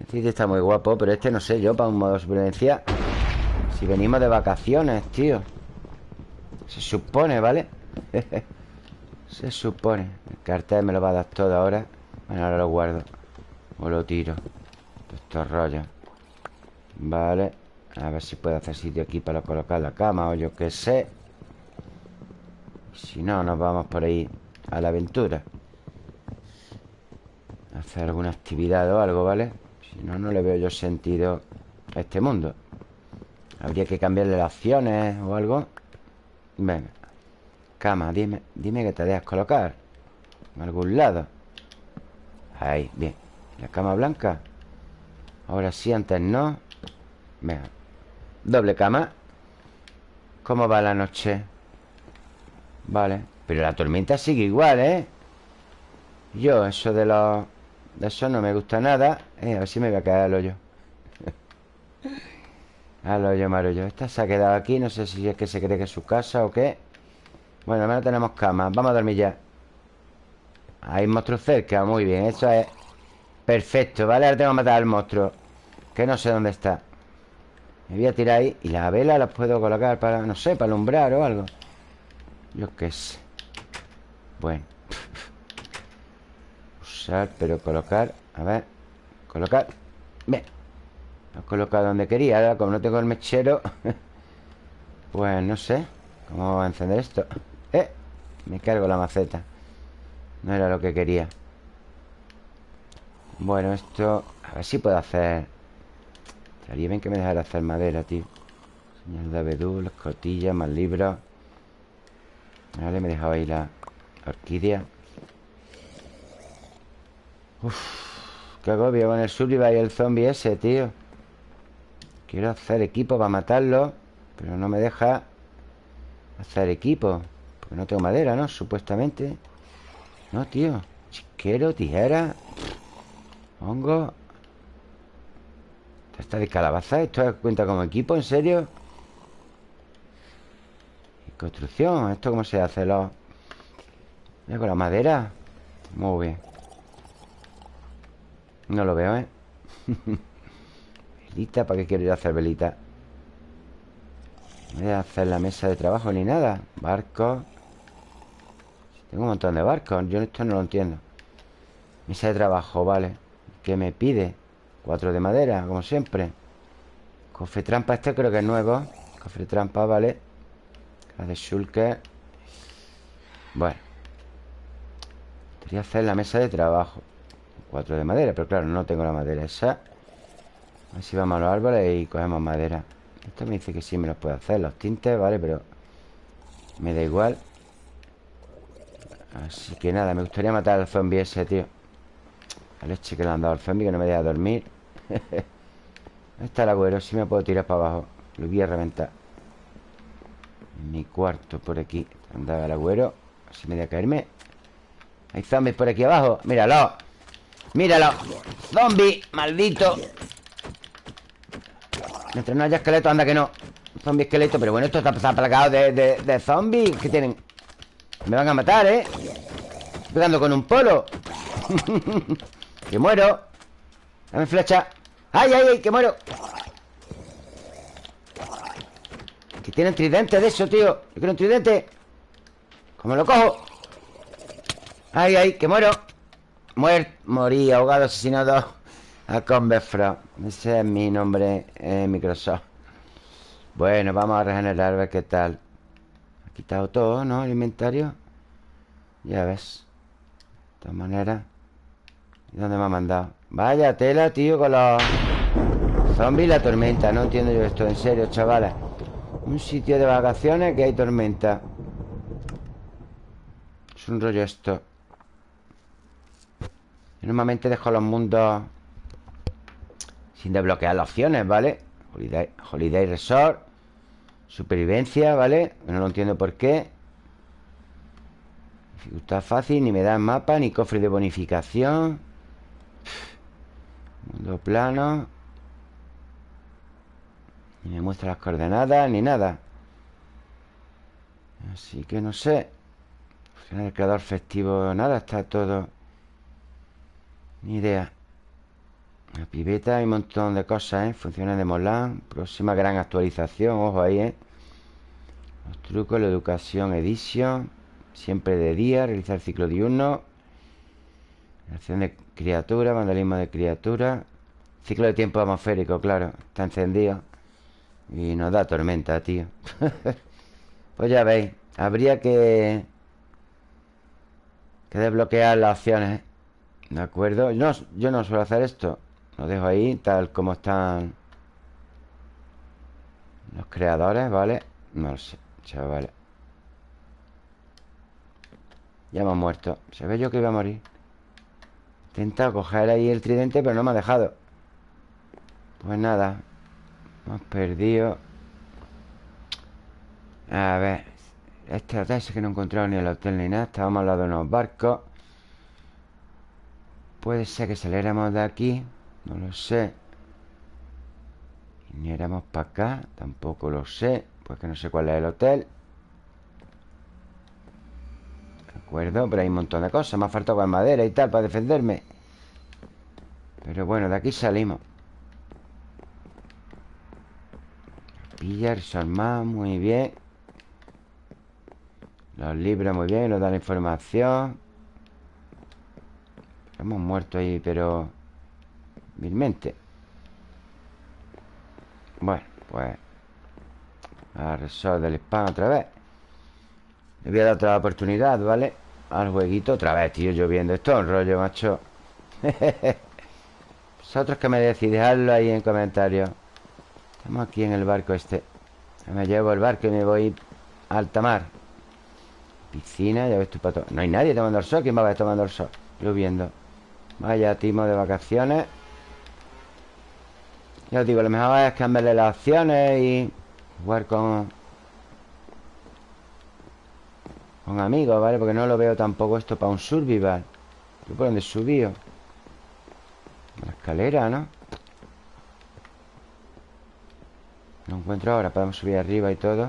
El City está muy guapo Pero este no sé yo para un modo supervivencia. Si venimos de vacaciones, tío. Se supone, ¿vale? Se supone. El cartel me lo va a dar todo ahora. Bueno, ahora lo guardo. O lo tiro. Estos rollos Vale. A ver si puedo hacer sitio aquí para colocar la cama O yo qué sé. Si no, nos vamos por ahí A la aventura Hacer alguna actividad o algo, ¿vale? Si no, no le veo yo sentido a este mundo. Habría que cambiarle las acciones o algo. Venga. Cama, dime, dime que te dejas colocar En algún lado. Ahí, bien. La cama blanca Ahora sí, antes no. Venga. Doble cama. ¿Cómo va la noche? Vale. Pero la tormenta sigue igual, ¿eh? Yo, eso de los... De eso no me gusta nada eh, A ver si me voy a caer al hoyo. Al hoyo, marullo. Esta se ha quedado aquí No sé si es que se cree que es su casa o qué. Bueno, al menos tenemos cama. Vamos a dormir ya. Hay monstruos cerca, muy bien. Eso es perfecto, ¿vale? Ahora tengo que matar al monstruo Que no sé dónde está. Me voy a tirar ahí Y las velas las puedo colocar para, no sé, para alumbrar o algo. Yo qué sé. Bueno Usar, pero colocar A ver Colocar Bien. Lo he colocado donde quería Ahora, como no tengo el mechero Pues no sé ¿Cómo va a encender esto? ¡Eh! Me cargo la maceta. No era lo que quería. Bueno, esto... A ver si puedo hacer... Estaría bien que me dejara hacer madera, tío. Señal de abedul, escotillas, más libros. Vale, me dejaba ahí la orquídea Uf, qué agobio con el Sullivan y el zombie ese, tío Quiero hacer equipo para matarlo Pero no me deja Hacer equipo Porque no tengo madera, ¿no? Supuestamente No, tío Chisquero, tijera Hongo Esta de calabaza ¿Esto cuenta como equipo? ¿En serio? construcción ¿Esto cómo se hace? Los... con la madera Muy bien No lo veo, ¿eh? velita, ¿para qué quiero ir hacer velita? No voy a hacer la mesa de trabajo ni nada. Barcos Tengo un montón de barcos. Yo esto no lo entiendo. Mesa de trabajo, vale. ¿Qué me pide? Cuatro de madera, como siempre. Cofre trampa, este creo que es nuevo. Cofre trampa, vale. La de Shulker Bueno. Quería hacer la mesa de trabajo Cuatro de madera, pero claro, no tengo la madera esa. A ver si vamos a los árboles y cogemos madera. Esto me dice que sí me los puedo hacer Los tintes, vale, pero Me da igual. Así que nada, me gustaría matar al zombie ese, tío. La leche que le han dado al zombie Que no me deja dormir. Ahí está el agüero, si me puedo tirar para abajo. Lo voy a reventar. Mi cuarto por aquí Andaba el agüero. Así me voy a caerme. Hay zombies por aquí abajo. Míralo Míralo Zombie, maldito Mientras no haya esqueleto, anda que no Zombie esqueleto, pero bueno, esto está, plagado de, zombies que tienen Me van a matar, ¿eh? Pegando con un polo Que muero Dame flecha ¡Ay, ay, ay! ¡Que muero! Que tienen tridente de eso, tío Yo quiero un tridente ¿Cómo lo cojo? ¡Ay, ay! ¡Que muero! Muerto, morí, ahogado, asesinado a Converfra Ese es mi nombre en Microsoft. Bueno, vamos a regenerar A ver qué tal. Ha quitado todo, ¿no? El inventario. Ya ves. De todas maneras. ¿Y dónde me ha mandado? Vaya tela, tío, con los Zombies y la tormenta. No entiendo yo esto, en serio, chavales. Un sitio de vacaciones que hay tormenta. Es un rollo esto normalmente dejo los mundos sin desbloquear las opciones, ¿vale? Holiday, Resort Supervivencia, ¿vale? No lo entiendo por qué. Dificultad fácil, ni me da mapa Ni cofre de bonificación. Mundo plano. Ni me muestra las coordenadas Ni nada. Así que no sé. Funciona el creador festivo Nada, está todo Ni idea la pibeta, hay un montón de cosas, ¿eh? Funciones de Molan Próxima gran actualización, ojo ahí, ¿eh? Los trucos, la educación, edición Siempre de día, realizar ciclo diurno Acción de criatura, vandalismo de criatura Ciclo de tiempo atmosférico, claro Está encendido Y nos da tormenta, tío Pues ya veis Habría que Que desbloquear las opciones ¿eh? ¿De acuerdo? No, yo no suelo hacer esto. Lo dejo ahí, tal como están Los creadores, ¿vale? No lo sé, chavales. Ya hemos muerto. Se ve yo que iba a morir. He intentado coger ahí el tridente Pero no me ha dejado. Pues nada Hemos perdido. A ver hotel es que no he encontrado ni el hotel ni nada. Estábamos al lado de unos barcos Puede ser que saliéramos de aquí no lo sé. Viniéramos para acá Tampoco lo sé Pues que no sé cuál es el hotel. ¿De acuerdo, pero hay un montón de cosas Me ha faltado con madera y tal para defenderme. Pero bueno, de aquí salimos. Pillar, más, muy bien. Los libros muy bien, nos dan información Hemos muerto ahí, pero... Milmente Bueno, pues... A resort del spam otra vez. Le voy a dar otra oportunidad, ¿vale? Al jueguito otra vez, tío, lloviendo Esto es un rollo, macho. Vosotros que me decís Dejadlo ahí en comentarios. Estamos aquí en el barco este. Me llevo el barco y me voy a alta mar. Piscina, ya ves tu pato. No hay nadie tomando el sol. ¿Quién va a ver tomando el sol? Lloviendo Vaya timo de vacaciones. Ya os digo, lo mejor es cambiarle las opciones y jugar con... Con amigos, ¿vale? Porque no lo veo tampoco esto para un survival. ¿Yo por dónde subí? La escalera, ¿no? No encuentro ahora. Podemos subir arriba y todo.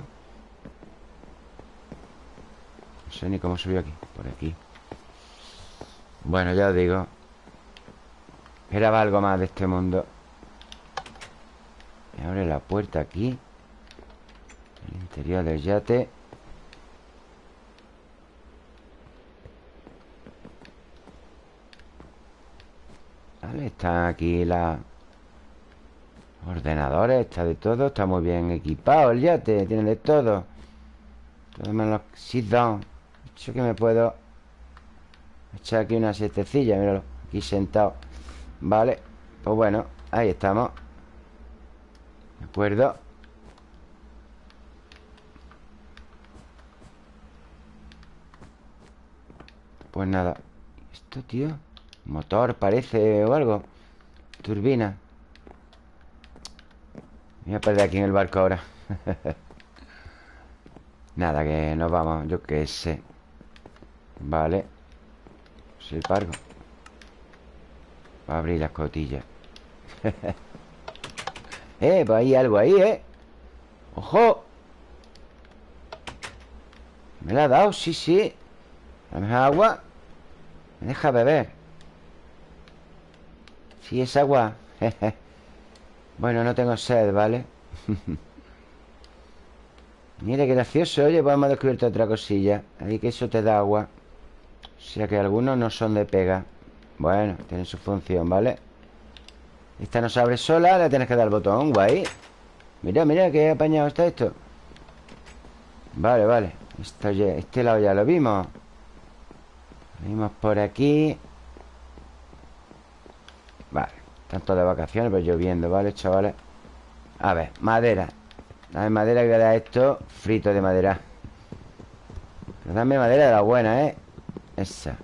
No sé ni cómo subió aquí. Por aquí. Bueno, ya os digo Esperaba algo más de este mundo. Me abre la puerta aquí El interior del yate. Vale, están aquí las Ordenadores, está de todo Está muy bien equipado el yate Tiene de todo. Todo menos sit down Yo que me puedo Echar aquí una siestecilla Míralo, aquí sentado Vale, pues bueno, ahí estamos. De acuerdo. Pues nada. ¿Esto, tío? Motor parece o algo Turbina voy a perder aquí en el barco ahora. Nada, que nos vamos Yo qué sé. Vale. Pargo Va a abrir las cotillas Eh, pues hay algo ahí, ¿eh? ¡Ojo! ¿Me la ha dado? Sí, sí Dame agua Me deja beber Sí, es agua Bueno, no tengo sed, ¿vale? Mira qué gracioso Oye, pues hemos descubierto otra cosilla Ahí que eso te da agua O sea que algunos no son de pega Bueno, tienen su función, ¿vale? Esta no se abre sola Le tienes que dar el botón, guay. Mira, mira qué apañado está esto. Vale, vale. Esto, Este lado ya lo vimos. Vimos por aquí. Vale tanto de vacaciones, pero lloviendo, ¿vale, chavales? A ver, madera. Dame madera que da esto Frito de madera. Dame madera de la buena, ¿eh? Esa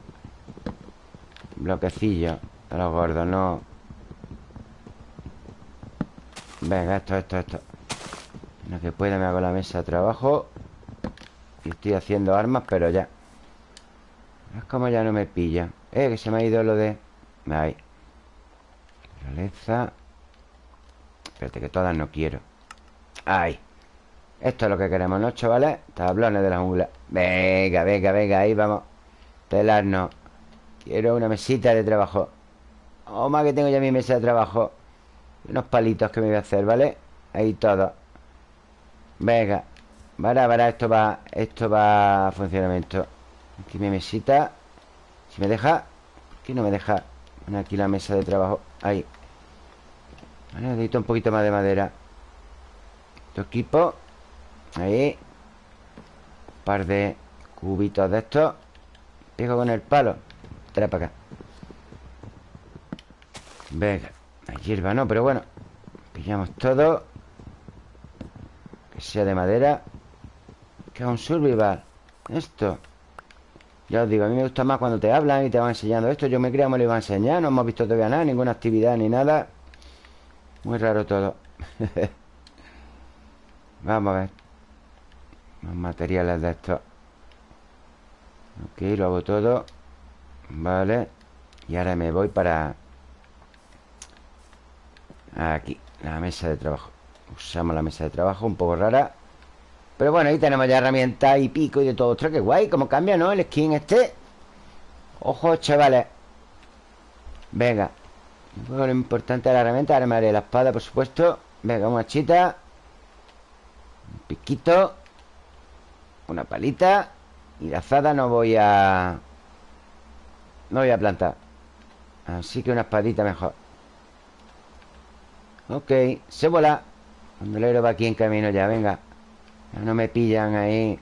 Bloquecillo De los gordos, no Venga, esto, esto, esto. Lo que pueda me hago la mesa de trabajo Y estoy haciendo armas, pero ya. Es como ya no me pilla. Eh, que se me ha ido lo de... Ahí Realeza Espérate que todas no quiero. Ahí. Esto es lo que queremos, ¿no, chavales? Tablones de la jungla. Venga, venga, venga, ahí vamos. Telarnos Quiero una mesita de trabajo. Oh, más que tengo ya mi mesa de trabajo Unos palitos que me voy a hacer, ¿vale? Ahí todo. Venga Para, para, esto va Esto va a funcionamiento. Aquí mi mesita. Si me deja Aquí no me deja. Aquí la mesa de trabajo. Ahí. Necesito un poquito más de madera. Tu equipo. Ahí. Un par de cubitos de estos. Pego con el palo Trae para acá Venga Hay hierba no, pero bueno Pillamos todo Que sea de madera Que es un survival Esto ya os digo, a mí me gusta más cuando te hablan y te van enseñando esto. Yo me creo que me lo iba a enseñar. No hemos visto todavía nada, ninguna actividad ni nada. Muy raro todo. Vamos a ver. Los materiales de esto. Ok, lo hago todo. Vale. Y ahora me voy para... Aquí, la mesa de trabajo. Usamos la mesa de trabajo, un poco rara. Pero bueno, ahí tenemos ya herramientas y pico y de todo Ostras, qué guay, cómo cambia, ¿no? El skin este Ojo, chavales Venga Lo importante es la herramienta Ahora la espada, por supuesto Venga, una chita Un piquito Una palita Y la azada no voy a... No voy a plantar. Así que una espadita mejor. Ok, se vuela Bandolero va aquí en camino ya, venga. No me pillan ahí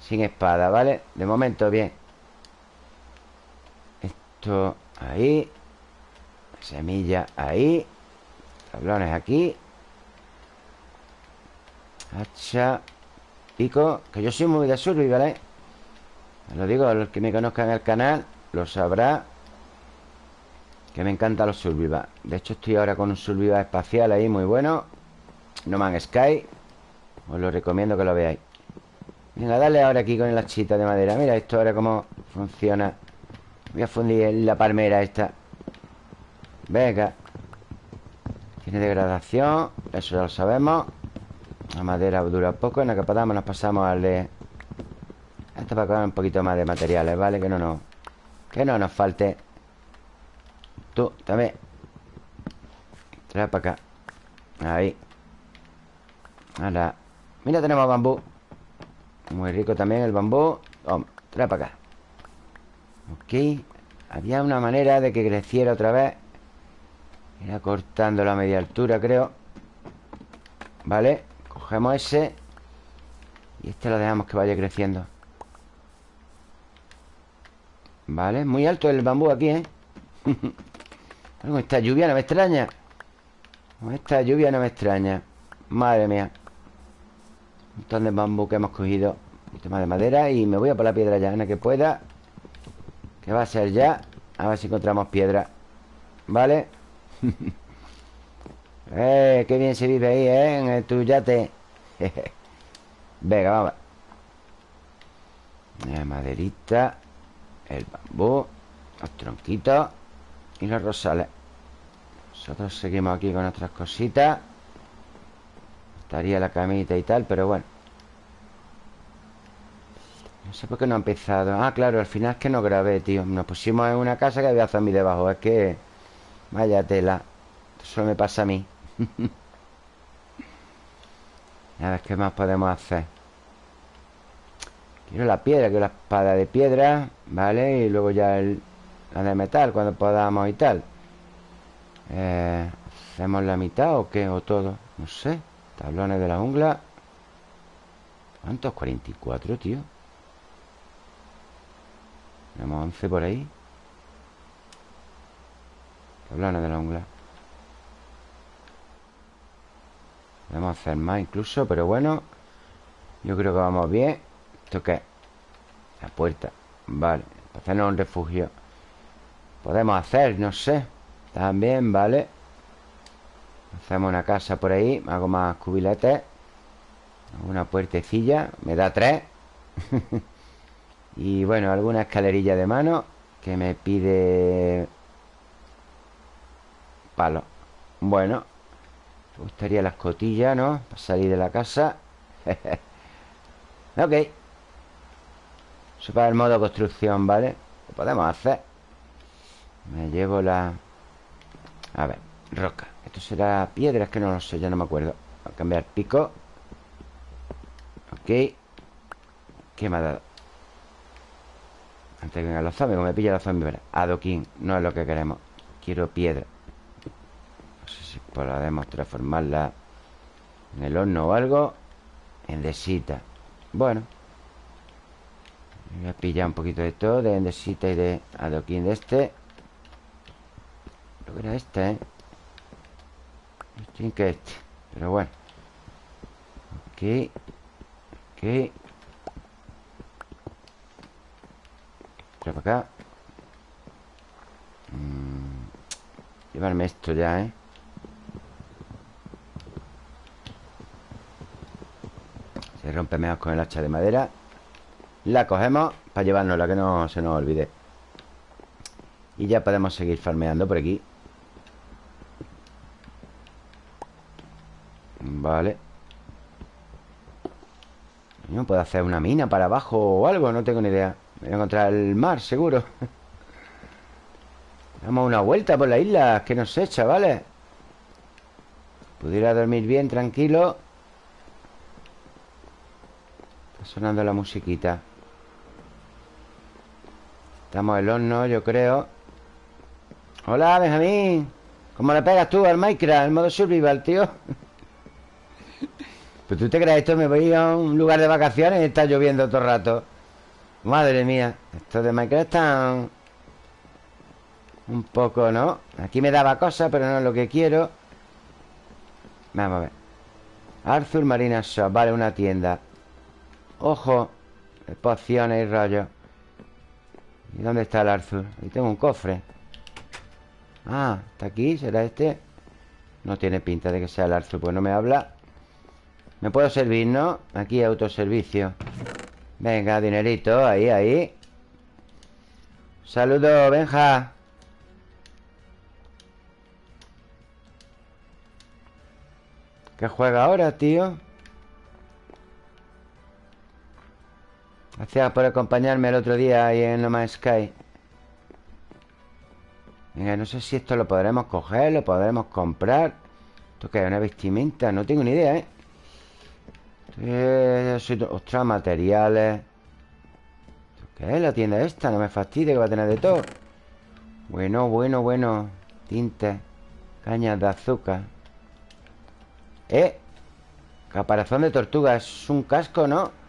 Sin espada, ¿vale? De momento, bien. Esto ahí. Semilla ahí. Tablones aquí. Hacha Pico Que yo soy muy de survival, ¿vale? Lo digo, los que me conozcan el canal Lo sabrá Que me encantan los survival De hecho estoy ahora con un survival espacial ahí Muy bueno. No Man's Sky. Os lo recomiendo que lo veáis. Venga, dale ahora aquí con el hachita de madera. Mira esto ahora cómo funciona. Voy a fundir la palmera esta. Venga. Tiene degradación Eso ya lo sabemos. La madera dura poco En la podamos nos pasamos al de Esto para coger un poquito más de materiales, ¿vale? Que no nos Que no nos falte. Tú, también. Trae para acá. Ahí. Ahora Mira, tenemos bambú. Muy rico también el bambú. Vamos, trae para acá. Ok. Había una manera de que creciera otra vez. Era cortando la media altura, creo. Vale Cogemos ese. Y este lo dejamos que vaya creciendo Vale, muy alto el bambú aquí, ¿eh? Con esta lluvia no me extraña. Con esta lluvia no me extraña. Madre mía. Un montón de bambú que hemos cogido. Un tema de madera Y me voy a por la piedra ya, en que pueda Que va a ser ya. A ver si encontramos piedra. ¿Vale? eh, qué bien se vive ahí, ¿eh? En el, tu yate Venga, vamos. Maderita El bambú Los tronquitos y los rosales. Nosotros seguimos aquí con nuestras cositas. Estaría la camita y tal, pero bueno. No sé por qué no ha empezado. Ah, claro, al final es que no grabé, tío. Nos pusimos en una casa que había zombies debajo. Es que... Vaya tela. Eso me pasa a mí. A ver qué más podemos hacer Quiero la piedra, quiero la espada de piedra Vale, y luego ya la de metal Cuando podamos y tal. Eh, ¿Hacemos la mitad o qué? ¿O todo? No sé. Tablones de la jungla. ¿Cuántos? 44, tío. Tenemos 11 por ahí. Tablones de la jungla. Podemos hacer más incluso, pero bueno Yo creo que vamos bien ¿Esto qué? La puerta. Vale, para hacernos un refugio. Podemos hacer, no sé. También, vale. Hacemos una casa por ahí Hago más cubiletes Una puertecilla Me da tres. Y bueno, alguna escalerilla de mano Que me pide Palo. Bueno Me gustaría la escotilla, ¿no? Para salir de la casa. Ok Para el modo construcción, ¿vale? Lo podemos hacer. Me llevo la... A ver, roca. Esto será piedra, es que no lo sé, ya no me acuerdo. Voy a cambiar pico. Ok. ¿Qué me ha dado? Antes que vengan los zombies, como me pilla los zombies verá. Adoquín, no es lo que queremos. Quiero piedra. No sé si podemos transformarla En el horno o algo. Endesita Bueno Voy a pillar un poquito de todo De endesita y de adoquín de este. Creo que era este, ¿eh? Estoy que este Pero bueno. Ok Ok Trae para acá. Mm, Llevarme esto ya, ¿eh? Se rompe mejor con el hacha de madera La cogemos para llevárnosla, que no se nos olvide Y ya podemos seguir farmeando por aquí Vale No puedo hacer una mina para abajo o algo, no tengo ni idea. Voy a encontrar el mar, seguro. Damos una vuelta por la isla, que no sé, chavales. Pudiera dormir bien, tranquilo. Está sonando la musiquita. Estamos el horno, yo creo. Hola, Benjamín. ¿Cómo le pegas tú al Minecraft, el modo survival, tío? Pues tú te crees esto, me voy a un lugar de vacaciones y está lloviendo todo el rato. Madre mía, esto de Minecraft están un poco, ¿no? Aquí me daba cosas, pero no es lo que quiero. Vamos a ver. Arthur Marina Shop, vale, una tienda. Ojo, pociones y rollos. ¿Y dónde está el Arthur? Ahí tengo un cofre. Ah, ¿está aquí? ¿Será este? No tiene pinta de que sea el Arthur, pues no me habla. Me puedo servir, ¿no? Aquí autoservicio Venga, dinerito, ahí, ahí Saludos, Benja ¿Qué juega ahora, tío? Gracias por acompañarme el otro día ahí en No Man's Sky Venga, no sé si esto lo podremos coger Lo podremos comprar ¿Esto qué es? ¿Una vestimenta? No tengo ni idea, ¿eh? Ostras, materiales ¿Qué es la tienda esta? No me fastidie que va a tener de todo Bueno, bueno, bueno Tintes Cañas de azúcar Eh Caparazón de tortuga Es un casco, ¿no?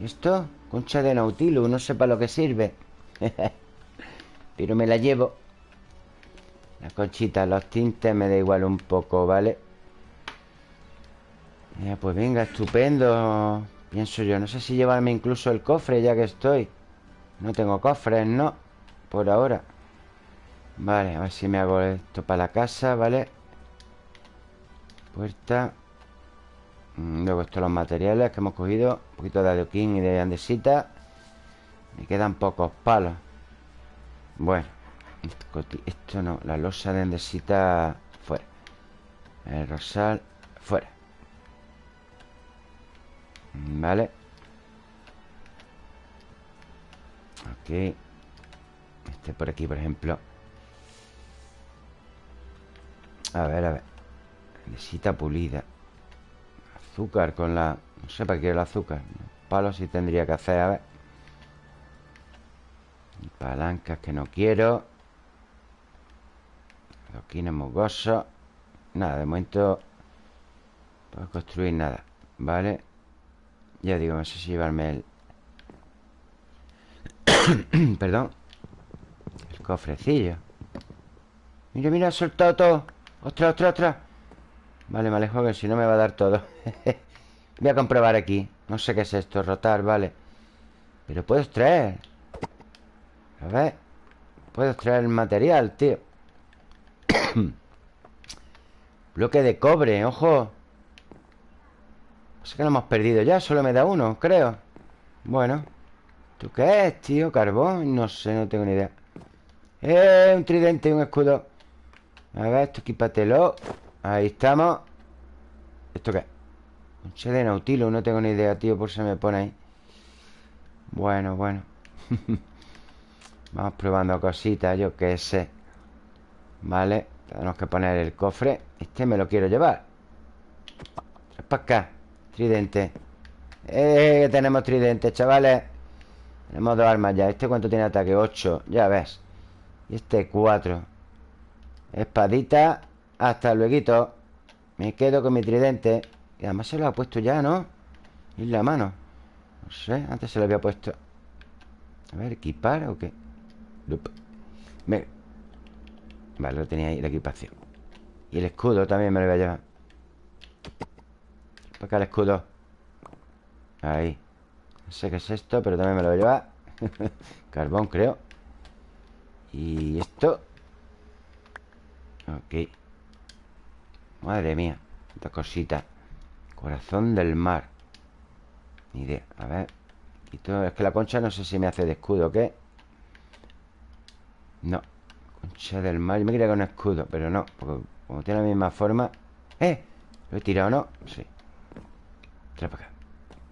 ¿Esto? Concha de Nautilus No sé para lo que sirve. Pero me la llevo. La conchita, los tintes me da igual un poco, ¿vale? pues venga, estupendo. Pienso yo, no sé si llevarme incluso el cofre ya que estoy. No tengo cofres, no Por ahora. Vale, a ver si me hago esto para la casa, ¿vale? Puerta Luego estos los materiales que hemos cogido Un poquito de adoquín y de andesita Me quedan pocos palos. Bueno Esto no, la losa de andesita Fuera. El rosal Fuera. Vale. Ok. Este por aquí, por ejemplo. A ver, a ver. Necesita pulida Azúcar con la... No sé para qué el azúcar Palos sí tendría que hacer, a ver. Palancas que no quiero. Adoquines mugosos Nada, de momento Puedo construir nada Vale ya digo, no sé si llevarme el... Perdón El cofrecillo. Mira, mira, ha soltado todo. Ostras, ostras, ostras Vale, me alejo que si no me va a dar todo. Voy a comprobar aquí. No sé qué es esto, rotar, vale. Pero puedo extraer. A ver. Puedo extraer el material, tío. Bloque de cobre, ojo. Sé que lo hemos perdido ya Solo me da uno, creo. Bueno. ¿Tú qué es, tío? ¿Carbón? No sé, no tengo ni idea. ¡Eh! Un tridente y un escudo. A ver, esto equípatelo Ahí estamos. ¿Esto qué? Un che de nautilo No tengo ni idea, tío Por si me pone ahí. Bueno, bueno. Vamos probando cositas Yo qué sé. Vale Tenemos que poner el cofre. Este me lo quiero llevar. Es para acá. Tridente. Eh, tenemos tridente, chavales. Tenemos dos armas ya. ¿Este cuánto tiene ataque? 8, ya ves. Y este 4 Espadita Hasta luego Me quedo con mi tridente. Y además se lo ha puesto ya, ¿no? En la mano. No sé, antes se lo había puesto. A ver, ¿equipar o qué? Vale, lo tenía ahí, la equipación. Y el escudo también me lo voy a llevar. Para acá el escudo Ahí. No sé qué es esto, pero también me lo voy a llevar. Carbón, creo. Y esto. Ok Madre mía Esta cosita. Corazón del mar. Ni idea. A ver. Es que la concha no sé si me hace de escudo o qué. No. Concha del mar. Yo me quería con escudo Pero no Porque como tiene la misma forma. ¡Eh! ¿Lo he tirado no? Sí.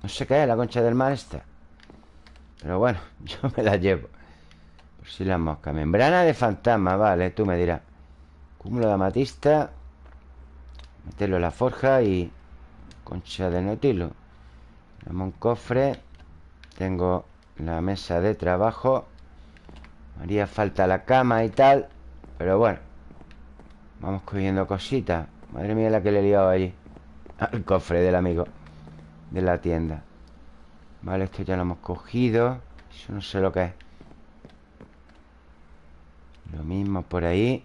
No sé qué es la concha del mar esta. Pero bueno, yo me la llevo. Por si la mosca. Membrana de fantasma, vale, tú me dirás. Cúmulo de amatista Meterlo en la forja y Concha de notilo Tenemos un cofre. Tengo la mesa de trabajo. Haría falta la cama y tal Pero bueno Vamos cogiendo cositas. Madre mía la que le he liado allí Al cofre del amigo De la tienda. Vale, esto ya lo hemos cogido. Eso no sé lo que es. Lo mismo por ahí.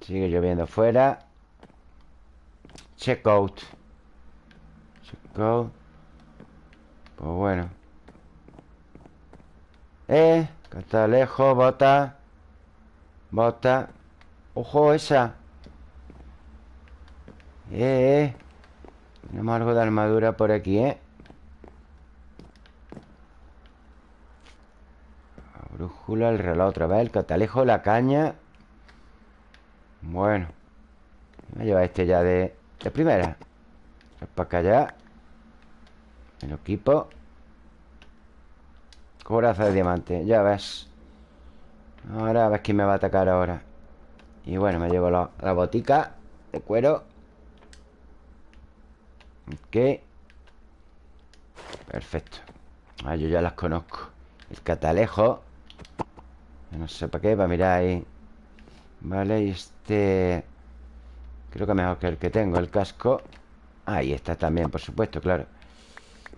Sigue lloviendo fuera Check out Check out Pues bueno. Eh, lejos, bota. Bota. Ojo esa. Eh, eh. Tenemos algo de armadura por aquí, ¿eh? La brújula, el reloj otra vez El catalejo, la caña. Bueno. Me lleva este ya de, de primera. Para acá ya. El equipo. Coraza de diamante, ya ves. Ahora a ver quién me va a atacar ahora. Y bueno, me llevo la, la botica De cuero. Ok. Perfecto. Ah, yo ya las conozco. El catalejo. No sé para qué, para mirar ahí. Vale, y este Creo que mejor que el que tengo El casco. Ahí está también, por supuesto, claro.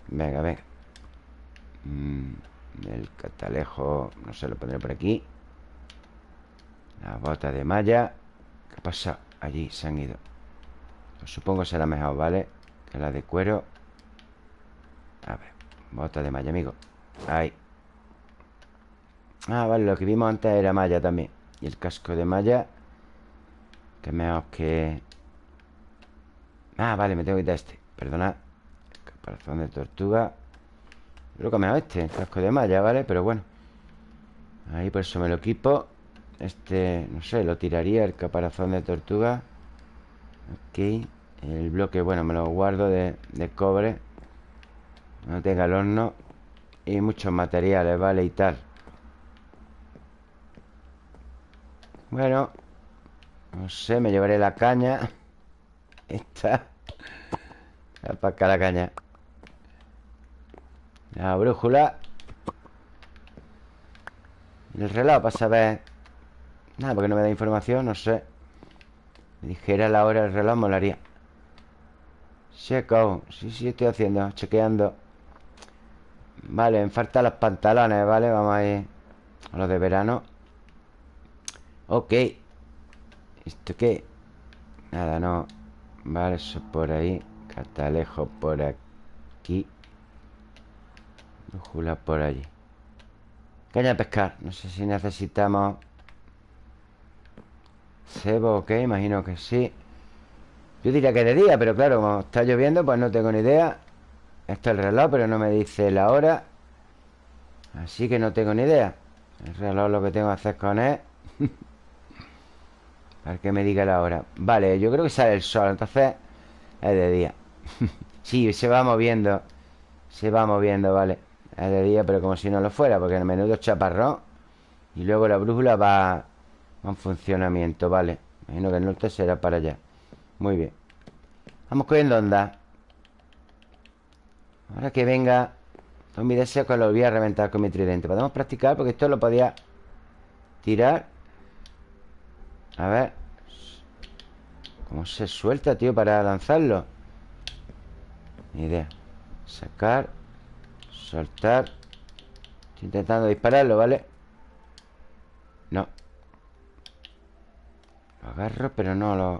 Venga, venga. Mm, El catalejo No sé, lo pondré por aquí. La bota de malla. ¿Qué pasa? Allí se han ido. Pues Supongo será mejor, ¿vale? Que la de cuero. A ver Bota de malla, amigo. Ahí. Ah, vale, lo que vimos antes era malla también. Y el casco de malla Que mejor que Ah, vale, me tengo que quitar este. Perdona Caparazón de tortuga. Creo que mejor este Casco de malla, ¿vale? Pero bueno Ahí por eso me lo equipo. Este, no sé, lo tiraría El caparazón de tortuga. Ok El bloque, bueno, me lo guardo de, de cobre. No tenga el horno. Y muchos materiales, ¿vale? Y tal. Bueno No sé, me llevaré la caña Esta Para acá la caña. La brújula. El reloj para saber. Nada, porque no me da información, no sé. Me dijera la hora del reloj, molaría. Check Sí, sí, estoy haciendo, chequeando. Vale, me faltan los pantalones, ¿vale? Vamos a ir a los de verano. Ok. ¿Esto qué? Nada, no Vale, eso por ahí Catalejo por aquí Brújula por allí. Caña de pescar No sé si necesitamos Cebo, ok, imagino que sí. Yo diría que de día, pero claro Como está lloviendo, pues no tengo ni idea. Esto es el reloj, pero no me dice la hora. Así que no tengo ni idea. El reloj lo que tengo que hacer con él Para que me diga la hora. Vale, yo creo que sale el sol Entonces es de día. Sí, se va moviendo Se va moviendo, vale. Es de día, pero como si no lo fuera Porque en el menudo chaparrón Y luego la brújula va En funcionamiento, vale. Imagino que el norte será para allá. Muy bien. Vamos cogiendo onda. Ahora que venga mi deseo que lo voy a reventar con mi tridente. Podemos practicar porque esto lo podía Tirar a ver. ¿Cómo se suelta, tío, para lanzarlo? Ni idea. Sacar Soltar. Estoy intentando dispararlo, ¿vale? No. Lo agarro, pero no lo...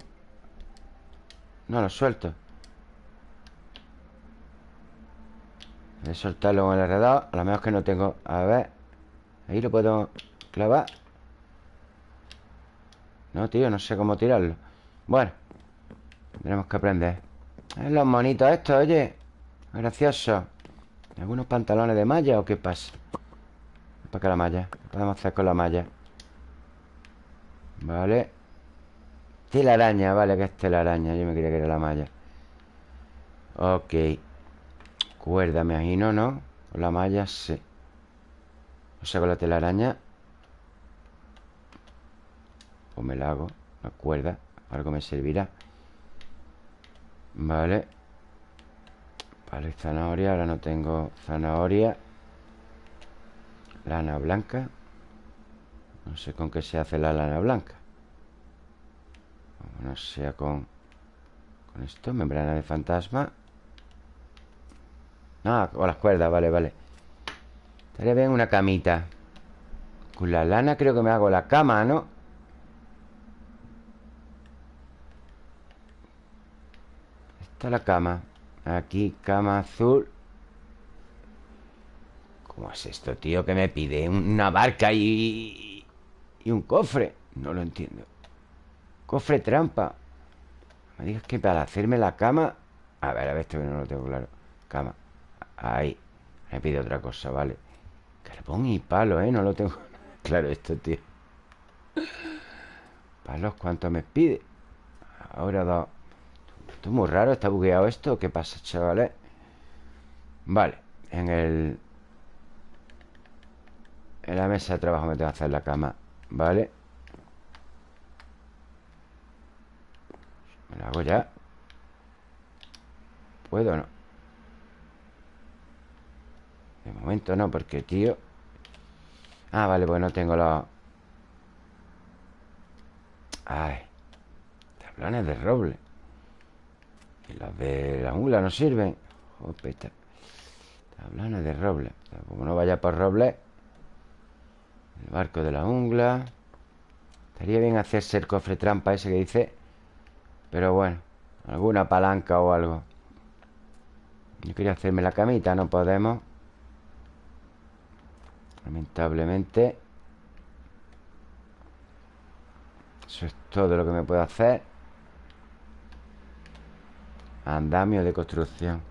No lo suelto. Voy a soltarlo con el alrededor A lo mejor que no tengo... A ver. Ahí lo puedo clavar no, tío, no sé cómo tirarlo. Bueno Tendremos que aprender ¿Eh, Los monitos estos, oye. Gracioso. ¿Algunos pantalones de malla o qué pasa? Para acá la malla ¿Qué podemos hacer con la malla? Vale. Telaraña, vale, que es telaraña Yo me creía que era la malla. Ok. Cuerda, me imagino, ¿no? Con la malla, sí. O sea, con la telaraña Pues me la hago La cuerda Algo me servirá. Vale. Vale, zanahoria Ahora no tengo zanahoria. Lana blanca. No sé con qué se hace la lana blanca. No sea con Con esto, membrana de fantasma. Ah, con las cuerdas, vale, vale. Estaría bien una camita. Con la lana creo que me hago la cama, ¿no? Está la cama. Aquí, cama azul. ¿Cómo es esto, tío? Que me pide una barca y... Y un cofre. No lo entiendo. Cofre trampa. Me digas que para hacerme la cama. A ver, a ver, esto que no lo tengo claro. Cama. Ahí. Me pide otra cosa, vale. Carbón y palo, ¿eh? No lo tengo claro esto, tío. Palos, ¿cuánto me pide? Ahora dos Esto es muy raro, está bugueado esto ¿Qué pasa, chavales? Vale, en el En la mesa de trabajo me tengo que hacer la cama Vale Me la hago ya ¿Puedo o no? De momento no, porque, tío Ah, vale, pues no tengo los... Ay Tablones de roble Y los de la jungla no sirven. Jopeta Tablones de roble. Como no vaya por roble El barco de la jungla. Estaría bien hacerse el cofre trampa ese que dice Pero bueno Alguna palanca o algo. Yo quería hacerme la camita No podemos. Lamentablemente Eso es todo lo que me puedo hacer Andamio de construcción.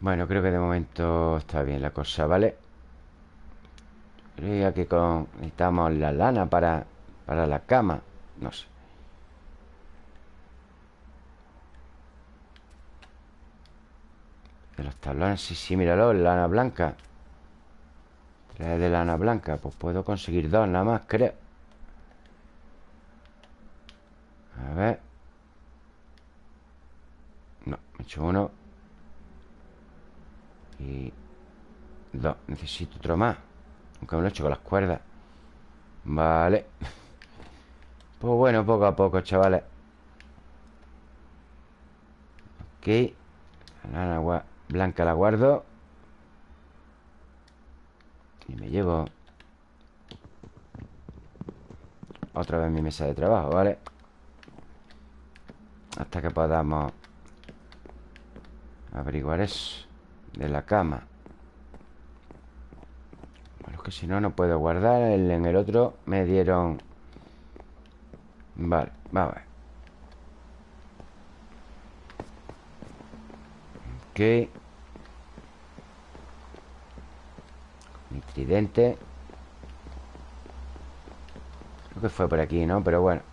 Bueno, creo que de momento está bien la cosa, ¿vale? Creo que con... necesitamos la lana para, para la cama No sé. De los tablones, sí, sí, míralo, lana blanca. De lana blanca Pues puedo conseguir dos nada más, creo. A ver Hecho uno. Y Dos, necesito otro más. Aunque me lo he hecho con las cuerdas. Vale. Pues bueno, poco a poco, chavales. Ok. La lana blanca la guardo. Y me llevo Otra vez mi mesa de trabajo, ¿vale? Hasta que podamos Averiguar eso De la cama. Bueno, es que si no, no puedo guardar. En el otro me dieron Vale, vamos a ver. Ok. Mi tridente. Creo que fue por aquí, ¿no? Pero bueno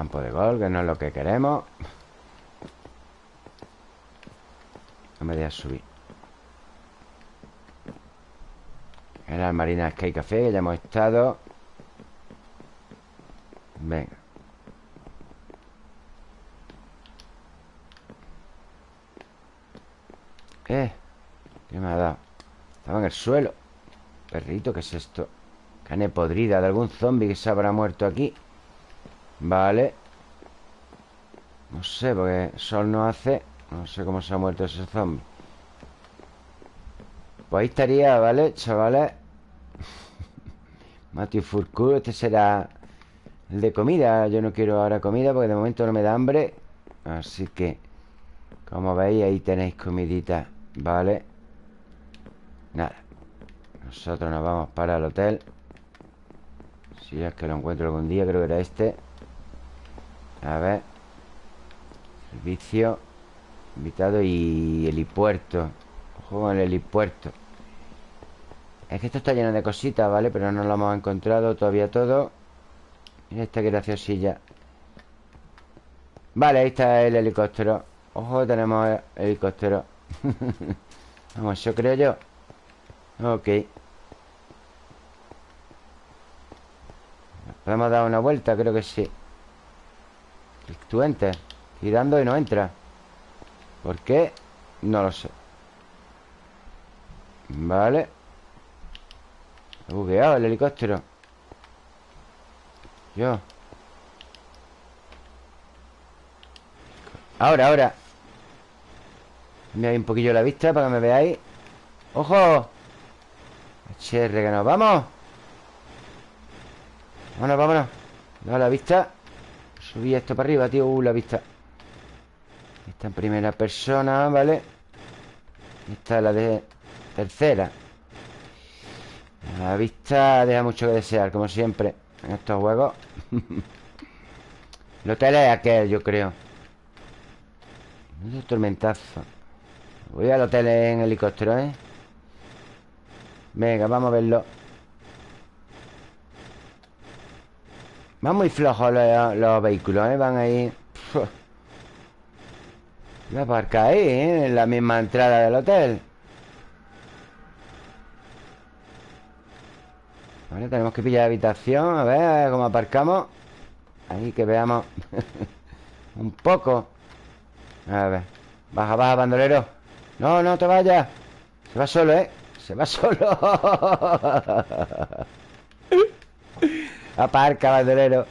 Campo de gol, que no es lo que queremos No me dejas subir En las marinas Sky Café, que ya hemos estado Venga ¿Qué? ¿Qué me ha dado? Estaba en el suelo Perrito, ¿qué es esto? Carne podrida de algún zombie que se habrá muerto aquí Vale. No sé, porque sol no hace. No sé cómo se ha muerto ese zombie. Pues ahí estaría, ¿vale, chavales? Matthew Furcu, este será el de comida. Yo no quiero ahora comida porque de momento no me da hambre. Así que Como veis, ahí tenéis comidita Vale Nada. Nosotros nos vamos para el hotel. Si es que lo encuentro algún día Creo que era este A ver. Servicio. Invitado y helipuerto. Ojo con el helipuerto. Es que esto está lleno de cositas, ¿vale? Pero no lo hemos encontrado todavía todo. Mira esta graciosilla. Vale, ahí está el helicóptero. Ojo, tenemos el helicóptero. Vamos, yo creo yo. Ok. ¿Podemos dar una vuelta? Creo que sí Tú entres Girando y no entra. ¿Por qué? No lo sé. Vale. He bugueado el helicóptero. Yo. Ahora, ahora. Mira un poquillo la vista para que me veáis. ¡Ojo! HR, que nos vamos. Vámonos, vámonos. Da la vista Subí esto para arriba, tío. Uh, la vista. Esta en primera persona, ¿vale? Esta es la de tercera. La vista deja mucho que desear Como siempre En estos juegos. El hotel es aquel, yo creo. Un tormentazo. Voy al hotel en helicóptero, ¿eh? Venga, vamos a verlo Van muy flojos los, vehículos, ¿eh? Van ahí. Voy a aparcar ahí, ¿eh? En la misma entrada del hotel. Vale, tenemos que pillar habitación A ver, a ver cómo aparcamos. Ahí que veamos. Un poco. A ver. Baja, baja, bandolero. No, no te vayas. Se va solo, ¿eh? Se va solo Aparca, bandolero.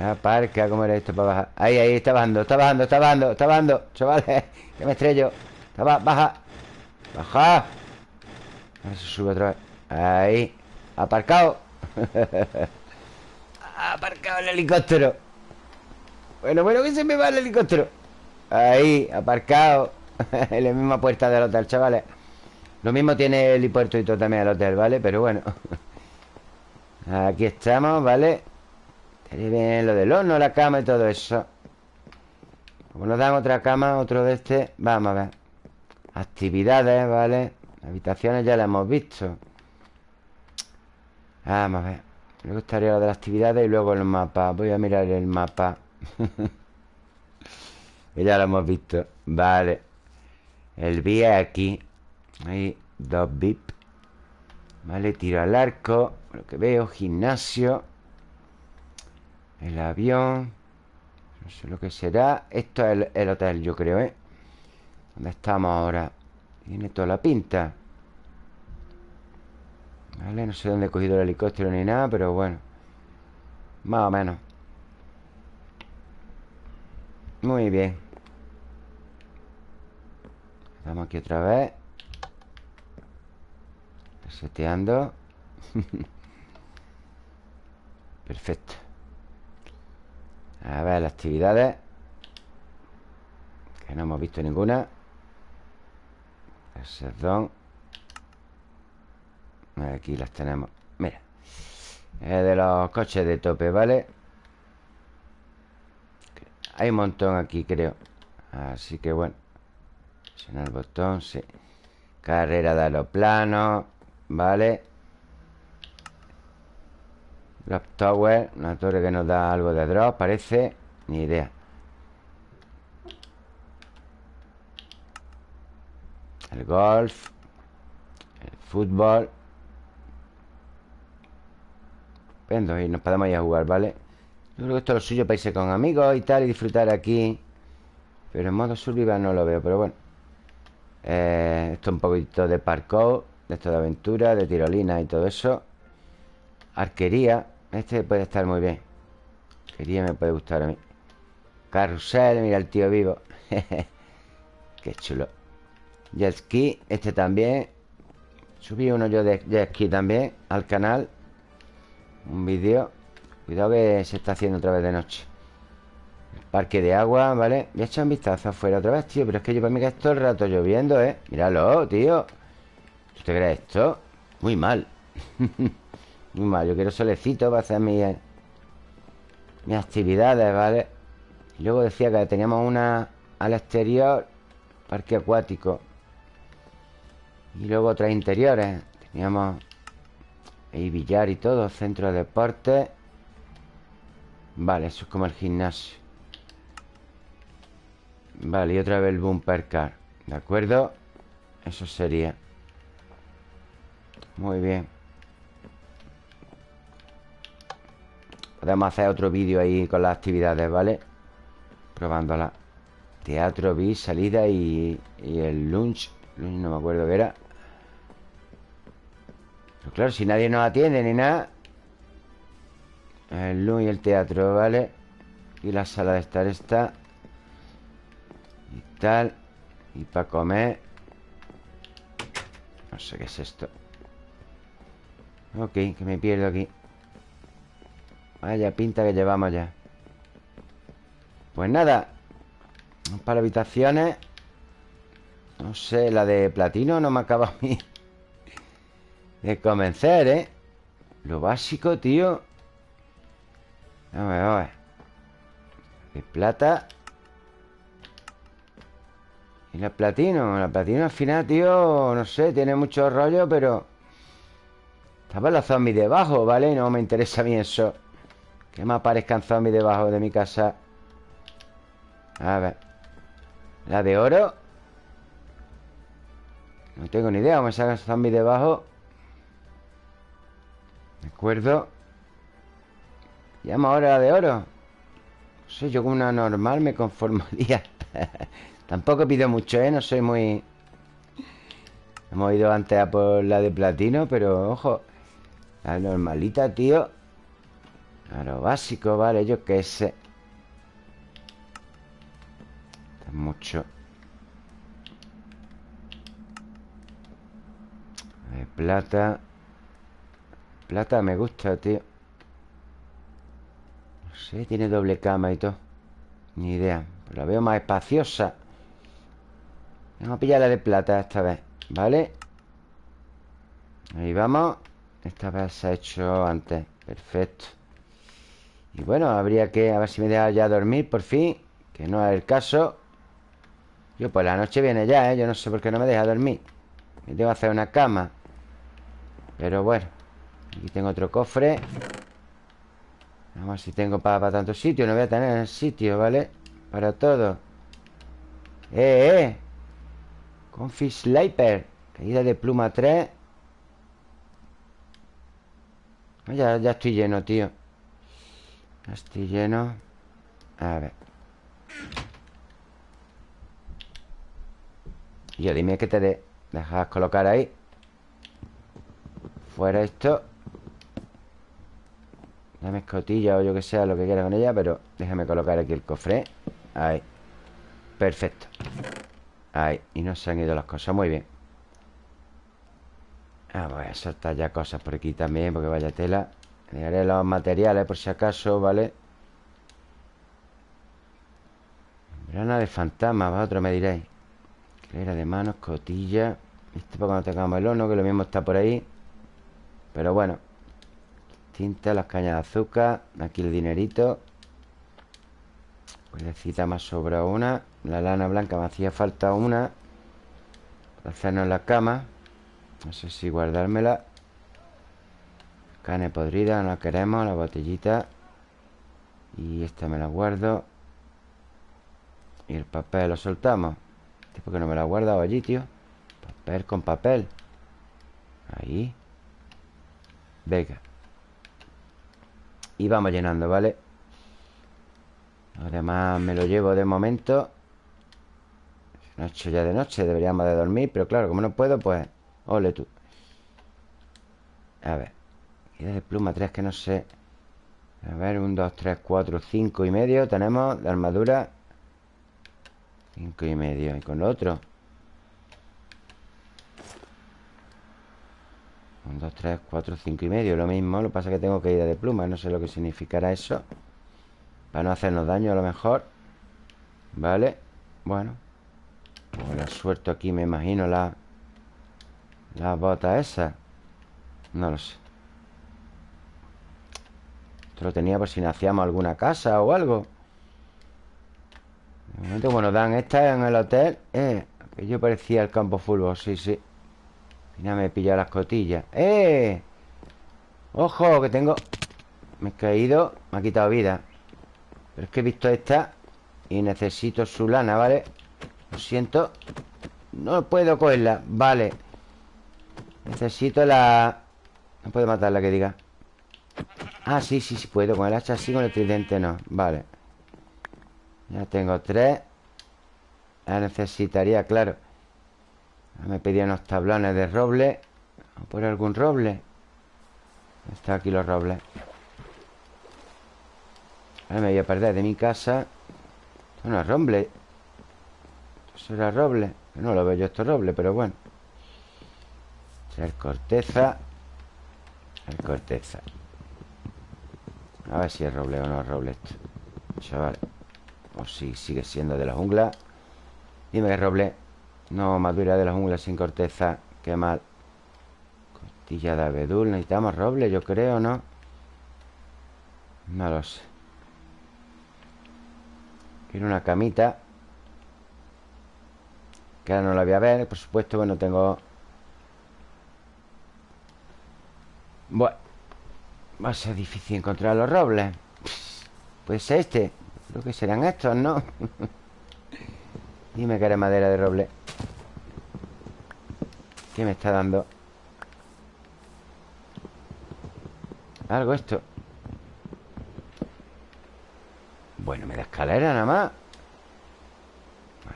Aparca, ¿cómo era esto para bajar? Ahí, ahí, está bajando, está bajando, está bajando, está bajando. Chavales, que me estrello. Está Baja. Baja. A ver si sube otra vez. Ahí. Aparcado. Aparcado el helicóptero. Bueno, bueno, que se me va el helicóptero. Ahí, aparcado. En la misma puerta del hotel, chavales. Lo mismo tiene el helipuerto y todo también el hotel, ¿vale? Pero bueno Aquí estamos, ¿vale? Estaría bien lo del horno, la cama y todo eso. Como nos dan otra cama, otro de este Vamos a ver. Actividades, ¿vale? Habitaciones ya las hemos visto. Vamos a ver. Luego estaría lo de las actividades y luego el mapa. Voy a mirar el mapa. Ya lo hemos visto. Vale. El vía aquí. Hay dos VIP Vale, tiro al arco Lo que veo, gimnasio El avión No sé lo que será. Esto es el, hotel, yo creo, ¿eh? ¿Dónde estamos ahora? Tiene toda la pinta. Vale, no sé dónde he cogido el helicóptero ni nada Pero bueno. Más o menos. Muy bien. Estamos aquí otra vez. Seteando Perfecto. A ver las actividades Que no hemos visto ninguna. El serdón. Aquí las tenemos. Mira Es de los coches de tope, ¿vale? Hay un montón aquí, creo. Así que bueno Presionar el botón, sí. Carrera de aeroplanos Vale Drop Tower Una torre que nos da algo de drop, parece Ni idea. El golf El fútbol. Vendo y nos podemos ir a jugar, ¿vale? Yo creo que esto es lo suyo para irse con amigos y tal Y disfrutar aquí. Pero en modo survival no lo veo, pero bueno. Eh, Esto es un poquito de parkour de esto de aventura, de tirolina y todo eso. Arquería Este puede estar muy bien. Arquería me puede gustar a mí. Carrusel, mira el tío vivo. Qué chulo. Jet ski, este también. Subí uno yo de jet ski también Al canal. Un vídeo. Cuidado que se está haciendo otra vez de noche. El parque de agua, ¿vale? Voy a echar un vistazo afuera otra vez, tío Pero es que yo para mí que es todo el rato lloviendo, ¿eh? Míralo, tío. ¿Usted cree esto? Muy mal Yo quiero solecito para hacer mis, mis actividades, ¿vale? Y luego decía que teníamos una al exterior Parque acuático. Y luego otras interiores. Teníamos ahí billar y todo Centro de deporte. Vale, eso es como el gimnasio. Vale, y otra vez el bumper car ¿De acuerdo? Eso sería. Muy bien Podemos hacer otro vídeo ahí con las actividades, ¿vale? Probándola. Teatro, bis, salida y, y el lunch. Lunch no me acuerdo qué era. Pero claro, si nadie nos atiende ni nada El lunch y el teatro, ¿vale? Y la sala de estar está Y tal Y para comer. No sé qué es esto. Ok, que me pierdo aquí Vaya pinta que llevamos ya. Pues nada Para habitaciones. No sé, la de platino no me acaba a mí De convencer, ¿eh? Lo básico, tío. A ver, a ver. De plata. Y la platino La platino al final, tío No sé, tiene mucho rollo, pero Estaba la zombie debajo, ¿vale? No me interesa a mí eso que me aparezcan zombies debajo de mi casa. A ver. La de oro No tengo ni idea me salgan zombies debajo. De acuerdo. Llamo ahora la de oro. No sé, yo con una normal me conformaría. Tampoco pido mucho, ¿eh? No soy muy... Hemos ido antes a por la de platino Pero, ojo. La normalita, tío Claro, básico, vale, yo qué sé. Está mucho. De plata. Plata me gusta, tío. No sé, tiene doble cama y todo. Ni idea Pero la veo más espaciosa. Vamos a pillar la de plata esta vez ¿Vale? Ahí vamos. Esta vez se ha hecho antes. Perfecto y bueno, habría que... A ver si me deja ya dormir por fin Que no es el caso. Yo pues la noche viene ya, ¿eh? Yo no sé por qué no me deja dormir. Me tengo que hacer una cama. Pero bueno Aquí tengo otro cofre. Vamos a ver si tengo para, para tanto sitio. No voy a tener el sitio, ¿vale? Para todo. ¡Eh, eh! Confi Sliper Caída de pluma 3 ya, ya estoy lleno, tío Estoy lleno. A ver. Yo dime que te de Dejas colocar ahí. Fuera esto. Dame escotilla o yo que sea Lo que quiera con ella Pero déjame colocar aquí el cofre. Ahí. Perfecto. Ahí. Y no se han ido las cosas. Muy bien. Ah, voy a soltar ya cosas por aquí también Porque vaya tela Dejaré los materiales por si acaso, ¿vale? Grana de fantasma, vosotros me diréis. Clera de manos, cotilla. Esto para cuando tengamos el horno Que lo mismo está por ahí. Pero bueno Tinta, las cañas de azúcar Aquí el dinerito. Cuerdecita más sobra una. La lana blanca me hacía falta una. Para hacernos la cama. No sé si guardármela Carne podrida, no la queremos La botellita. Y esta me la guardo. Y el papel lo soltamos. ¿Este por qué no me lo ha guardado allí, tío? Papel con papel. Ahí. Venga. Y vamos llenando, ¿vale? Lo demás me lo llevo de momento. Noche ya de noche Deberíamos de dormir Pero claro, como no puedo, pues Ole tú. A ver de pluma 3 que no sé. A ver, 1, 2, 3, 4, 5 y medio Tenemos de armadura. 5 y medio ¿Y con lo otro? 1, 2, 3, 4, 5 y medio Lo mismo, lo que pasa es que tengo ir de pluma No sé lo que significará eso. Para no hacernos daño a lo mejor. Vale Bueno. Pues la suelto aquí, me imagino la Las botas esas No lo sé lo tenía por si nacíamos alguna casa o algo De momento, como nos dan esta en el hotel Eh, yo parecía el campo fútbol, sí, sí Mira, me he pillado las cotillas ¡Eh! ¡Ojo! Que tengo... Me he caído Me ha quitado vida Pero es que he visto esta Y necesito su lana, ¿vale? Lo siento No puedo cogerla Vale Necesito la... No puedo matarla, que diga Ah, sí, sí, sí puedo Con el hacha sí, con el tridente no. Vale. Ya tengo tres. La necesitaría, claro. Me pedía unos tablones de roble. ¿A por algún roble? Están aquí los robles. Ahora me voy a perder de mi casa. Esto no es roble. Esto será roble. No lo veo yo esto roble, pero bueno. Ser corteza. Ser corteza A ver si es roble o no es roble esto Chaval O si sigue siendo de la jungla. Dime que es roble. No, madura de la jungla sin corteza. Qué mal. Costilla de abedul. Necesitamos roble, yo creo, ¿no? No lo sé. Quiero una camita. Que ahora no la voy a ver Por supuesto, bueno, tengo Bueno Va a ser difícil encontrar los robles. Pues este Creo que serán estos, ¿no? Dime que era madera de roble. ¿Qué me está dando? Algo esto. Bueno, me da escalera nada más.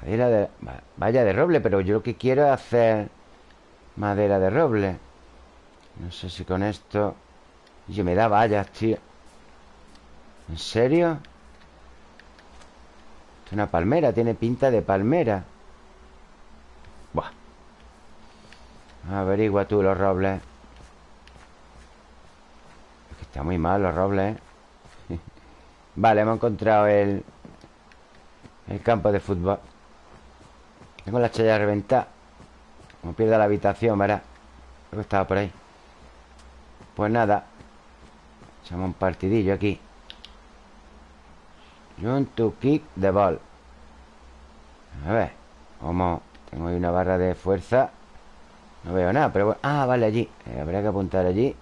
Madera de... Vaya de roble, pero yo lo que quiero es hacer Madera de roble. No sé si con esto Yo me da vallas, tío. ¿En serio? Es una palmera, tiene pinta de palmera. Buah. Averigua tú los robles. Es que Está muy mal los robles, ¿eh? Vale, hemos encontrado el El campo de fútbol. Tengo la chaya reventada. Como pierda la habitación, verá. Creo que estaba por ahí. Pues nada Echamos un partidillo aquí. Jump to kick the ball. A ver Como Tengo ahí una barra de fuerza No veo nada, pero bueno. Ah, vale, allí. Eh, Habrá que apuntar allí.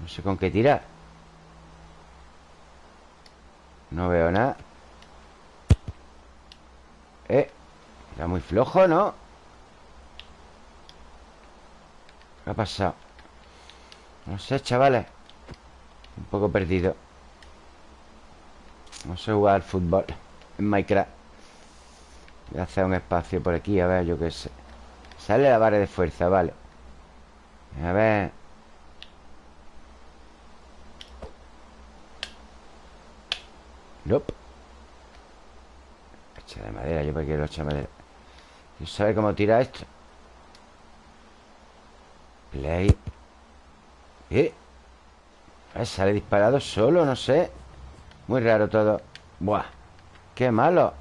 No sé con qué tirar. No veo nada. Eh Era muy flojo, ¿no? ¿Qué ha pasado? No sé, chavales Un poco perdido No sé jugar fútbol En Minecraft Voy a hacer un espacio por aquí A ver, yo qué sé Sale la barra de fuerza, vale A ver Nope. Hacha de madera, yo para quiero hacha de madera. ¿Quién sabe cómo tira esto? Play. ¿Eh? Sale disparado solo, no sé. Muy raro todo. Buah. Qué malo.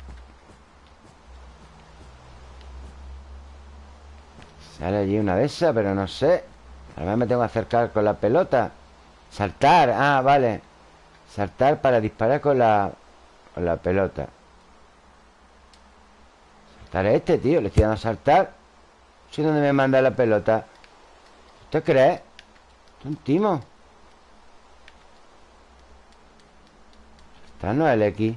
Sale allí una de esas, pero no sé. A me tengo que acercar con la pelota. Saltar. Ah, vale. Saltar para disparar con la, con la pelota Saltar este, tío Le estoy dando a saltar No sé dónde me manda la pelota ¿Usted cree? un timo Saltar no es el X.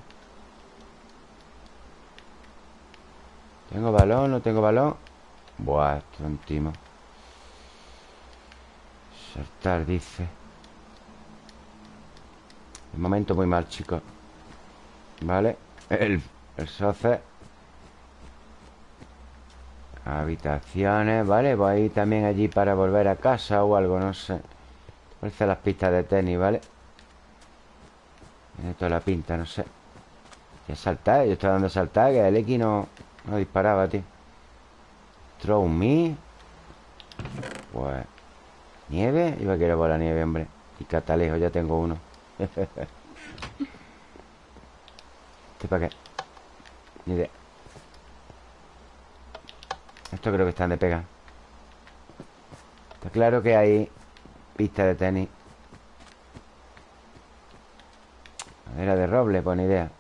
¿Tengo balón? ¿No tengo balón? Buah, esto es un timo. Saltar, dice. De momento muy mal, chicos. Vale. El, el soce Habitaciones, vale Voy también allí para volver a casa o algo, no sé. Parece las pistas de tenis, ¿vale? Tiene toda la pinta, no sé. Ya saltar, yo estoy dando a saltar Que el X no, disparaba, tío. Throw me. Pues Nieve, iba a querer la nieve, hombre. Y catalejo, ya tengo uno. ¿Este para qué? Ni idea. Esto creo que están de pega. Está claro que hay Pista de tenis Madera de roble, buena idea.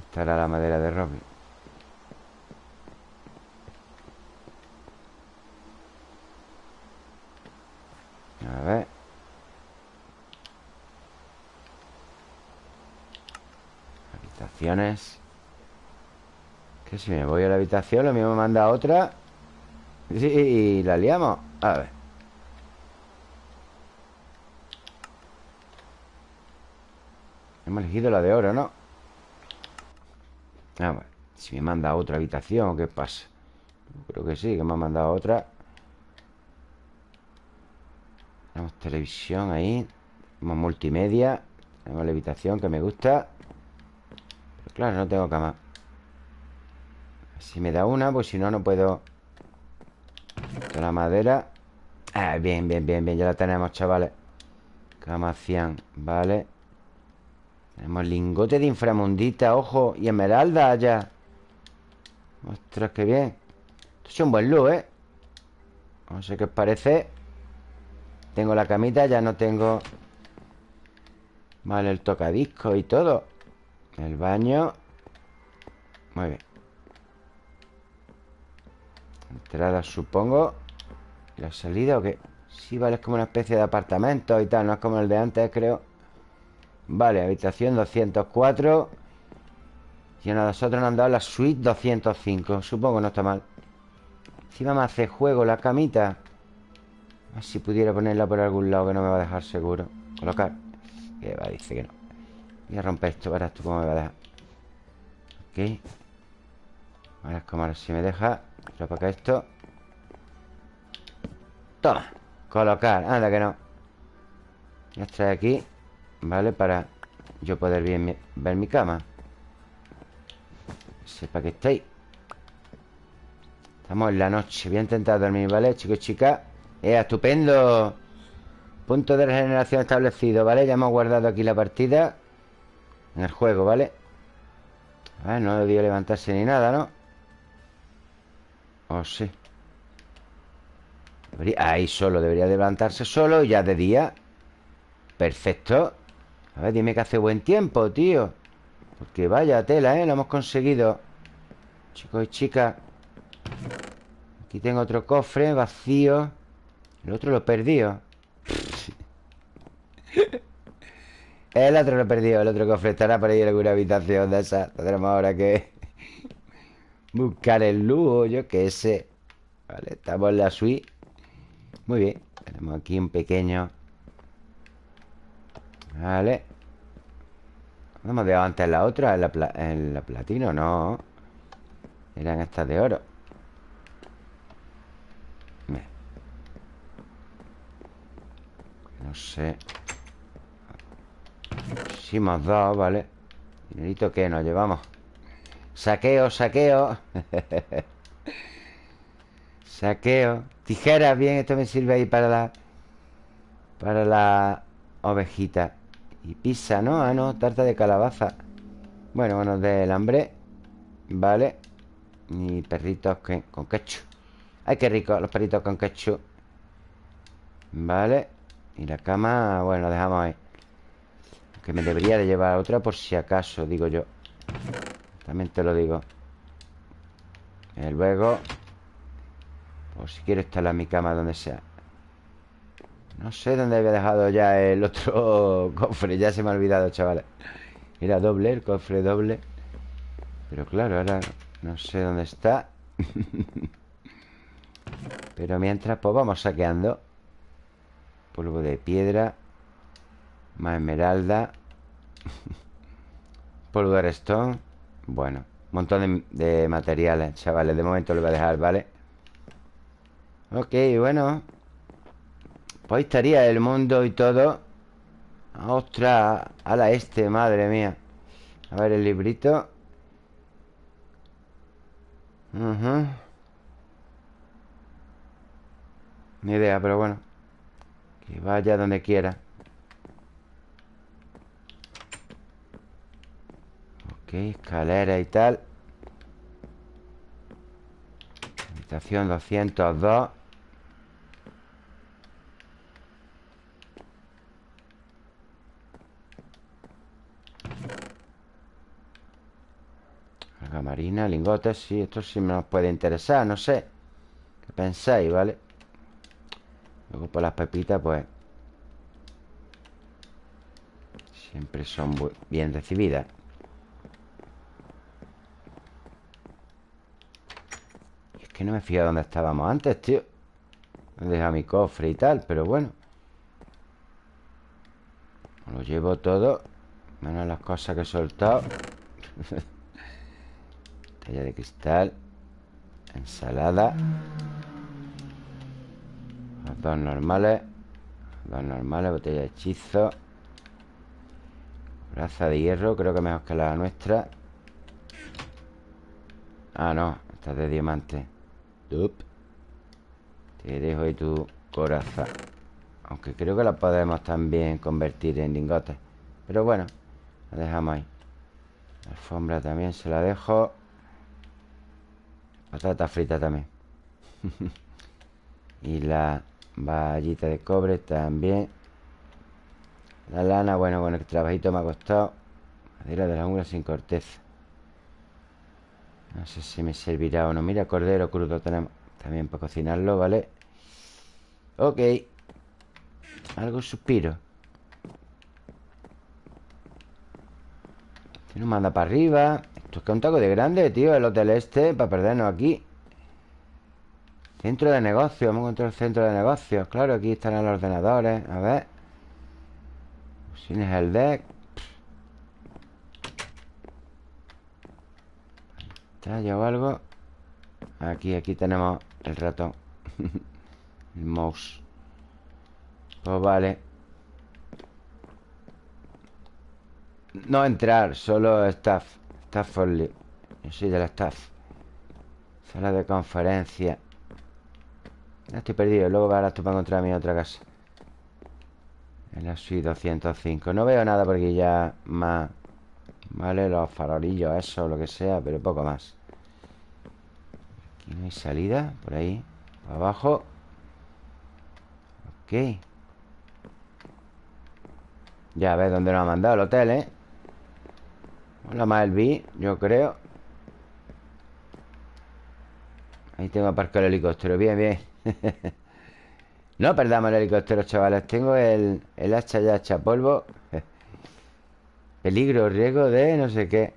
Estará la madera de roble. A ver. Que si me voy a la habitación Lo mismo me manda otra. Y la liamos. A ver Hemos elegido la de oro, ¿no? A ver Si me manda otra habitación ¿Qué pasa? Creo que sí, que me ha mandado otra. Tenemos televisión ahí. Tenemos multimedia. Tenemos la habitación que me gusta. Pero claro, no tengo cama. Si me da una, pues si no, no puedo. La madera. Ah, Bien, bien, bien, bien. Ya la tenemos, chavales. Cama cian, vale Tenemos lingote de inframundita, ojo Y esmeralda allá. Ostras, qué bien. Esto es un buen look, ¿eh? No sé qué os parece. Tengo la camita, ya no tengo. Vale, el tocadisco y todo. El baño. Muy bien. Entrada, supongo. ¿La salida o qué? Sí, vale, es como una especie de apartamento y tal No es como el de antes, creo Vale, habitación 204 Y a nosotros nos han dado la suite 205 Supongo no está mal. Encima me hace juego la camita. A ver si pudiera ponerla por algún lado Que no me va a dejar seguro. Colocar. Que va, dice que no. Voy a romper esto, verás tú cómo me va a dejar. Ok. Ahora es como ahora si me deja. Pero para esto. Toma. Colocar, anda que no. Ya trae aquí ¿Vale? Para yo poder ver mi cama Sepa que estáis Estamos en la noche Voy a intentar dormir, ¿vale? Chicos, chicas ¡Eh, estupendo! Punto de regeneración establecido, ¿vale? Ya hemos guardado aquí la partida En el juego, ¿vale? A ver, no debió levantarse ni nada, ¿no? Oh, sí Ahí solo, debería levantarse solo Y ya de día Perfecto A ver, dime que hace buen tiempo, tío. Porque vaya tela, ¿eh? Lo hemos conseguido. Chicos y chicas. Aquí tengo otro cofre vacío. El otro lo perdido. El otro lo he perdido El otro cofre estará por ahí en alguna habitación de esa Tendremos ahora que Buscar el lujo, yo qué sé. Vale, estamos en la suite. Muy bien Tenemos aquí un pequeño. Vale. ¿Dónde hemos dejado antes la otra? ¿En la, en la platino? No Eran estas de oro. No sé. Si hemos dado, vale. Dinerito que nos llevamos. Saqueo, saqueo. Saqueo. Tijeras, bien, esto me sirve ahí para la Para la ovejita Y pizza, ¿no? Ah, no, tarta de calabaza. Bueno, bueno, del hambre Vale Y perritos con ketchup. Ay, qué rico, los perritos con ketchup. Vale Y la cama, bueno, la dejamos ahí. Que me debería de llevar otra por si acaso, digo yo. También te lo digo. Eh, luego Por si quiero instalar mi cama donde sea No sé dónde había dejado ya el otro cofre Ya se me ha olvidado, chavales Era doble, el cofre doble. Pero claro, ahora no sé dónde está. Pero mientras, pues vamos saqueando. Polvo de piedra Más esmeralda Polvo de restón bueno, montón de, materiales, chavales. De momento lo voy a dejar, ¿vale? Ok, bueno Pues ahí estaría el mundo y todo. ¡Ostras! A la este, madre mía. A ver el librito. Ni idea, pero bueno. Que vaya donde quiera. Ok, escalera y tal. Habitación 202 Carga lingotes Sí, esto sí me nos puede interesar, no sé. ¿Qué pensáis, vale? Luego por las pepitas, pues Siempre son bien recibidas. Que no me fijado dónde estábamos antes, tío. He dejado mi cofre y tal Pero bueno. Lo llevo todo Menos las cosas que he soltado De cristal Ensalada dos normales Dos normales, botella de hechizo Braza de hierro Creo que mejor que la nuestra. Ah, no Esta es de diamante. Te dejo ahí tu coraza. Aunque creo que la podemos también convertir en lingotes. Pero bueno La dejamos ahí. La alfombra también se la dejo Patata frita también. Y la vallita de cobre también. La lana, bueno, bueno, el trabajito me ha costado. Madera de la ungla sin corteza. No sé si me servirá o no. Mira, cordero crudo tenemos. También para cocinarlo, ¿vale? Ok. Algo suspiro. Este nos manda para arriba Que un taco de grande, tío El hotel este, para perdernos aquí. Centro de negocios Vamos a encontrar el centro de negocios. Claro, aquí están los ordenadores A ver. Tienes el deck. ¿Está o algo? Aquí, aquí tenemos el ratón. El mouse. Pues vale. No entrar, solo staff Staff only Yo soy de la staff. Sala de conferencia. Estoy perdido Luego ahora tú para encontrar mi otra casa. En la suite 205 No veo nada porque ya más Vale, los farolillos, eso, lo que sea Pero poco más. Aquí no hay salida Por ahí, por abajo. Ok. Ya ves dónde nos ha mandado el hotel, ¿eh? Hola, B, yo creo. Ahí tengo aparcado el helicóptero. Bien, bien. No perdamos el helicóptero, chavales. Tengo el, el hacha ya hacha polvo. Peligro, riesgo de no sé qué.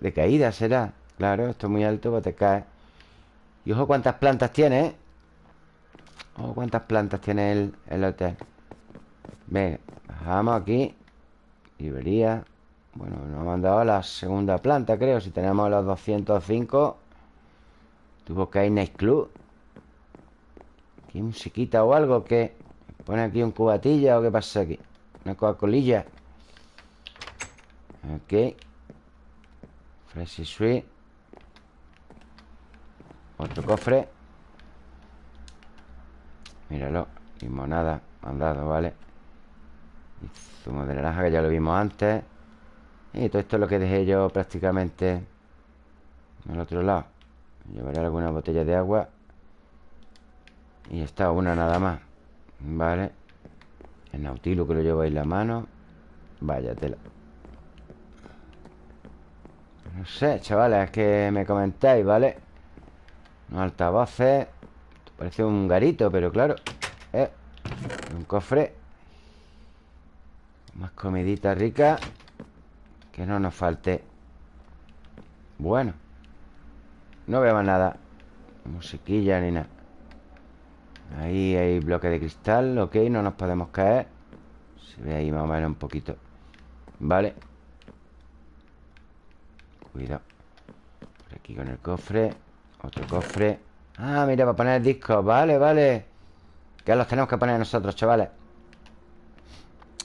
De, caída será. Claro, esto es muy alto, pues te cae. Y ojo cuántas plantas tiene, ¿eh? Ojo cuántas plantas tiene el, el hotel. Venga, bajamos aquí. Librería Bueno, nos ha mandado a la segunda planta, creo. Si tenemos los 205 Tuvo que ir Night Club. ¿Aquí musiquita o algo? que ¿Pone aquí un cubatilla o qué pasa aquí? Una coacolilla. Ok. Fresh Sweet. Otro cofre. Míralo. Limonada. Mandado, ¿vale? Y zumo de naranja que ya lo vimos antes Y todo esto es lo que dejé yo prácticamente En el otro lado. Llevaré alguna botella de agua y está una nada más Vale El nautilo que lo llevo ahí en la mano Vaya tela. No sé, chavales Es que me comentáis, ¿vale? Unos altavoces parece un garito, pero claro eh, Un cofre. Más comidita rica Que no nos falte. Bueno No veo más nada. Musiquilla ni nada. Ahí hay bloque de cristal Ok, no nos podemos caer. Se ve ahí más o menos un poquito. Vale. Cuidado. Por aquí con el cofre. Otro cofre. Ah, mira, para poner discos Vale, vale. Que los tenemos que poner nosotros, chavales.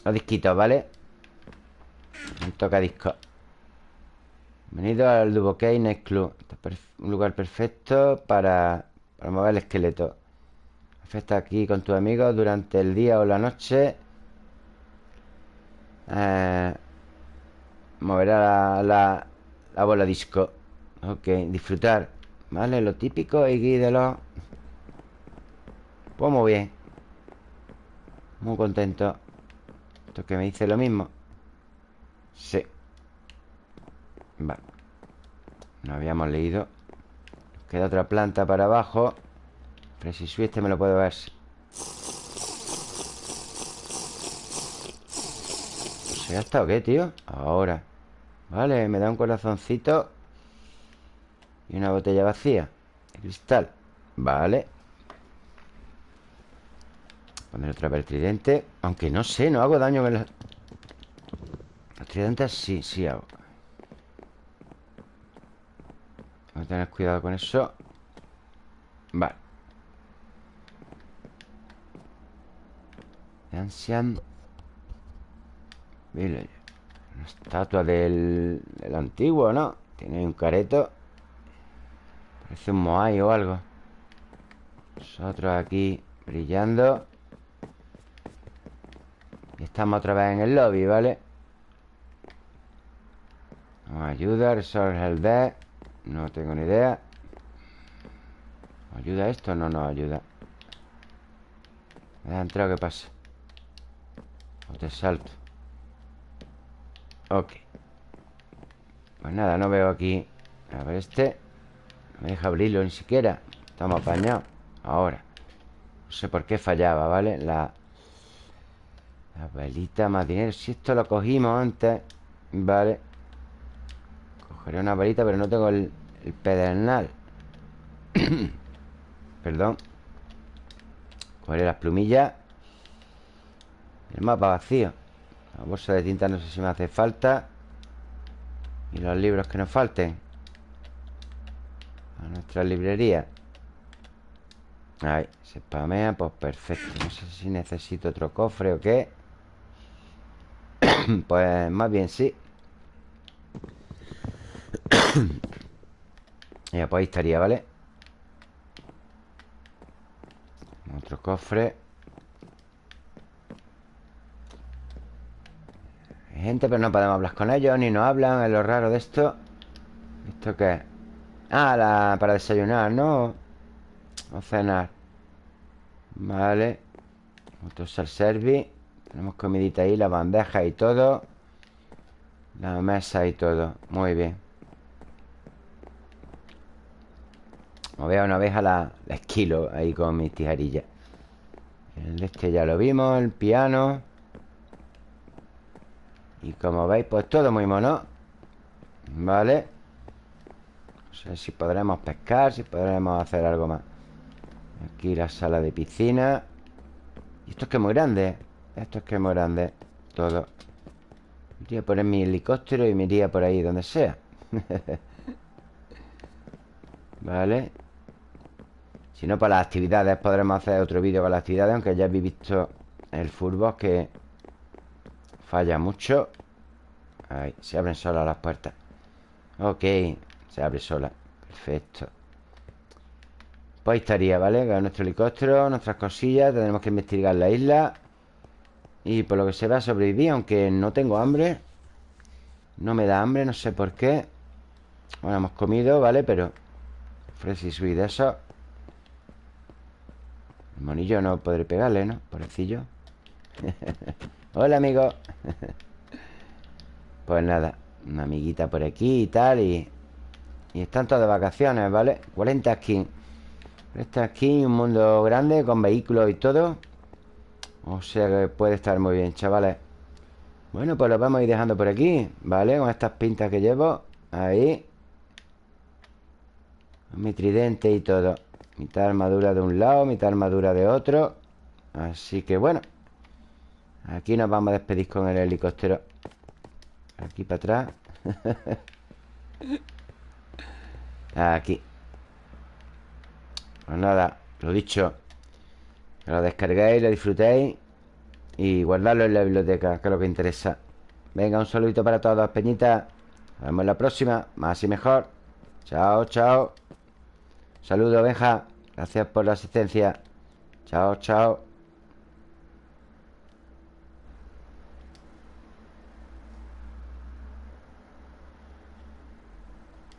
Los disquitos, ¿vale? Un toca discos Bienvenido al Duboquet Next Club un lugar perfecto para, para mover el esqueleto Está aquí con tus amigos durante el día o la noche. Eh, moverá la, la, bola disco. Ok, disfrutar. ¿Vale? Lo típico y de los... Pues muy bien. Muy contento. Esto que me dice lo mismo. Sí. Vale. No habíamos leído. Queda otra planta para abajo. Pero si este me lo puedo ver ¿Se ha estado qué, tío? Ahora Vale, me da un corazoncito Y una botella vacía De cristal Vale Poner otra vez el tridente Aunque no sé, no hago daño con los... Tridentes sí, sí hago Voy a tener cuidado con eso. Vale. Ancient Village Una estatua del, del antiguo, ¿no? Tiene un careto. Parece un moai o algo. Nosotros aquí brillando. Y estamos otra vez en el lobby, ¿vale? Nos ayuda, resolver el D No tengo ni idea. ¿Nos ayuda esto? No nos ayuda. ¿Me ha entrado? ¿Qué pasa? O te salto. Ok. Pues nada, no veo aquí. A ver este. No me deja abrirlo ni siquiera. Estamos apañados. Ahora. No sé por qué fallaba, ¿vale? La La velita más dinero. Si esto lo cogimos antes Vale Una velita pero no tengo el, el pedernal. Perdón. Cogeré las plumillas. El mapa vacío. La bolsa de tinta no sé si me hace falta. Y los libros que nos falten. A nuestra librería. Ahí, se spamea, pues perfecto. No sé si necesito otro cofre o qué. Pues más bien sí Ya, pues ahí estaría, ¿vale? Otro cofre. Gente, pero no podemos hablar con ellos Ni nos hablan, es lo raro de esto. ¿Esto qué? Ah, la, para desayunar, ¿no? O cenar. Vale. Otro service Tenemos comidita ahí, la bandeja y todo. La mesa y todo. Muy bien Como veo una vez a la, la esquilo Ahí con mis tijerillas El este ya lo vimos El piano. Y como veis, pues todo muy mono Vale No sé si podremos pescar Si podremos hacer algo más. Aquí la sala de piscina. Y esto es que es muy grande Esto es que es muy grande Todo. Iría a poner mi helicóptero y me iría por ahí donde sea. Vale Si no, para las actividades podremos hacer otro vídeo con las actividades Aunque ya habéis visto el fútbol que Falla mucho. Ahí, se abren solas las puertas. Ok, se abre sola. Perfecto. Pues estaría, ¿vale? Nuestro helicóptero, nuestras cosillas Tendremos que investigar la isla. Y por lo que se a sobrevivir Aunque no tengo hambre. No me da hambre, no sé por qué. Bueno, hemos comido, ¿vale? Pero Fresh y eso El monillo no podré pegarle, ¿no? Pobrecillo. Hola, amigo. Pues nada Una amiguita por aquí y tal Y, están todas de vacaciones, ¿vale? 40 skins. 40 skins, un mundo grande Con vehículos y todo. O sea que puede estar muy bien, chavales. Bueno, pues lo vamos a ir dejando por aquí ¿Vale? Con estas pintas que llevo Ahí. Mi tridente y todo Mitad armadura de un lado Mitad armadura de otro. Así que bueno Aquí nos vamos a despedir con el helicóptero. Aquí para atrás. Aquí. Pues nada, lo dicho lo descarguéis, lo disfrutéis Y guardarlo en la biblioteca Que es lo que interesa. Venga, un saludito para todos, peñitas Nos vemos en la próxima, más y mejor. Chao, chao Saludos, Benja. Gracias por la asistencia. Chao, chao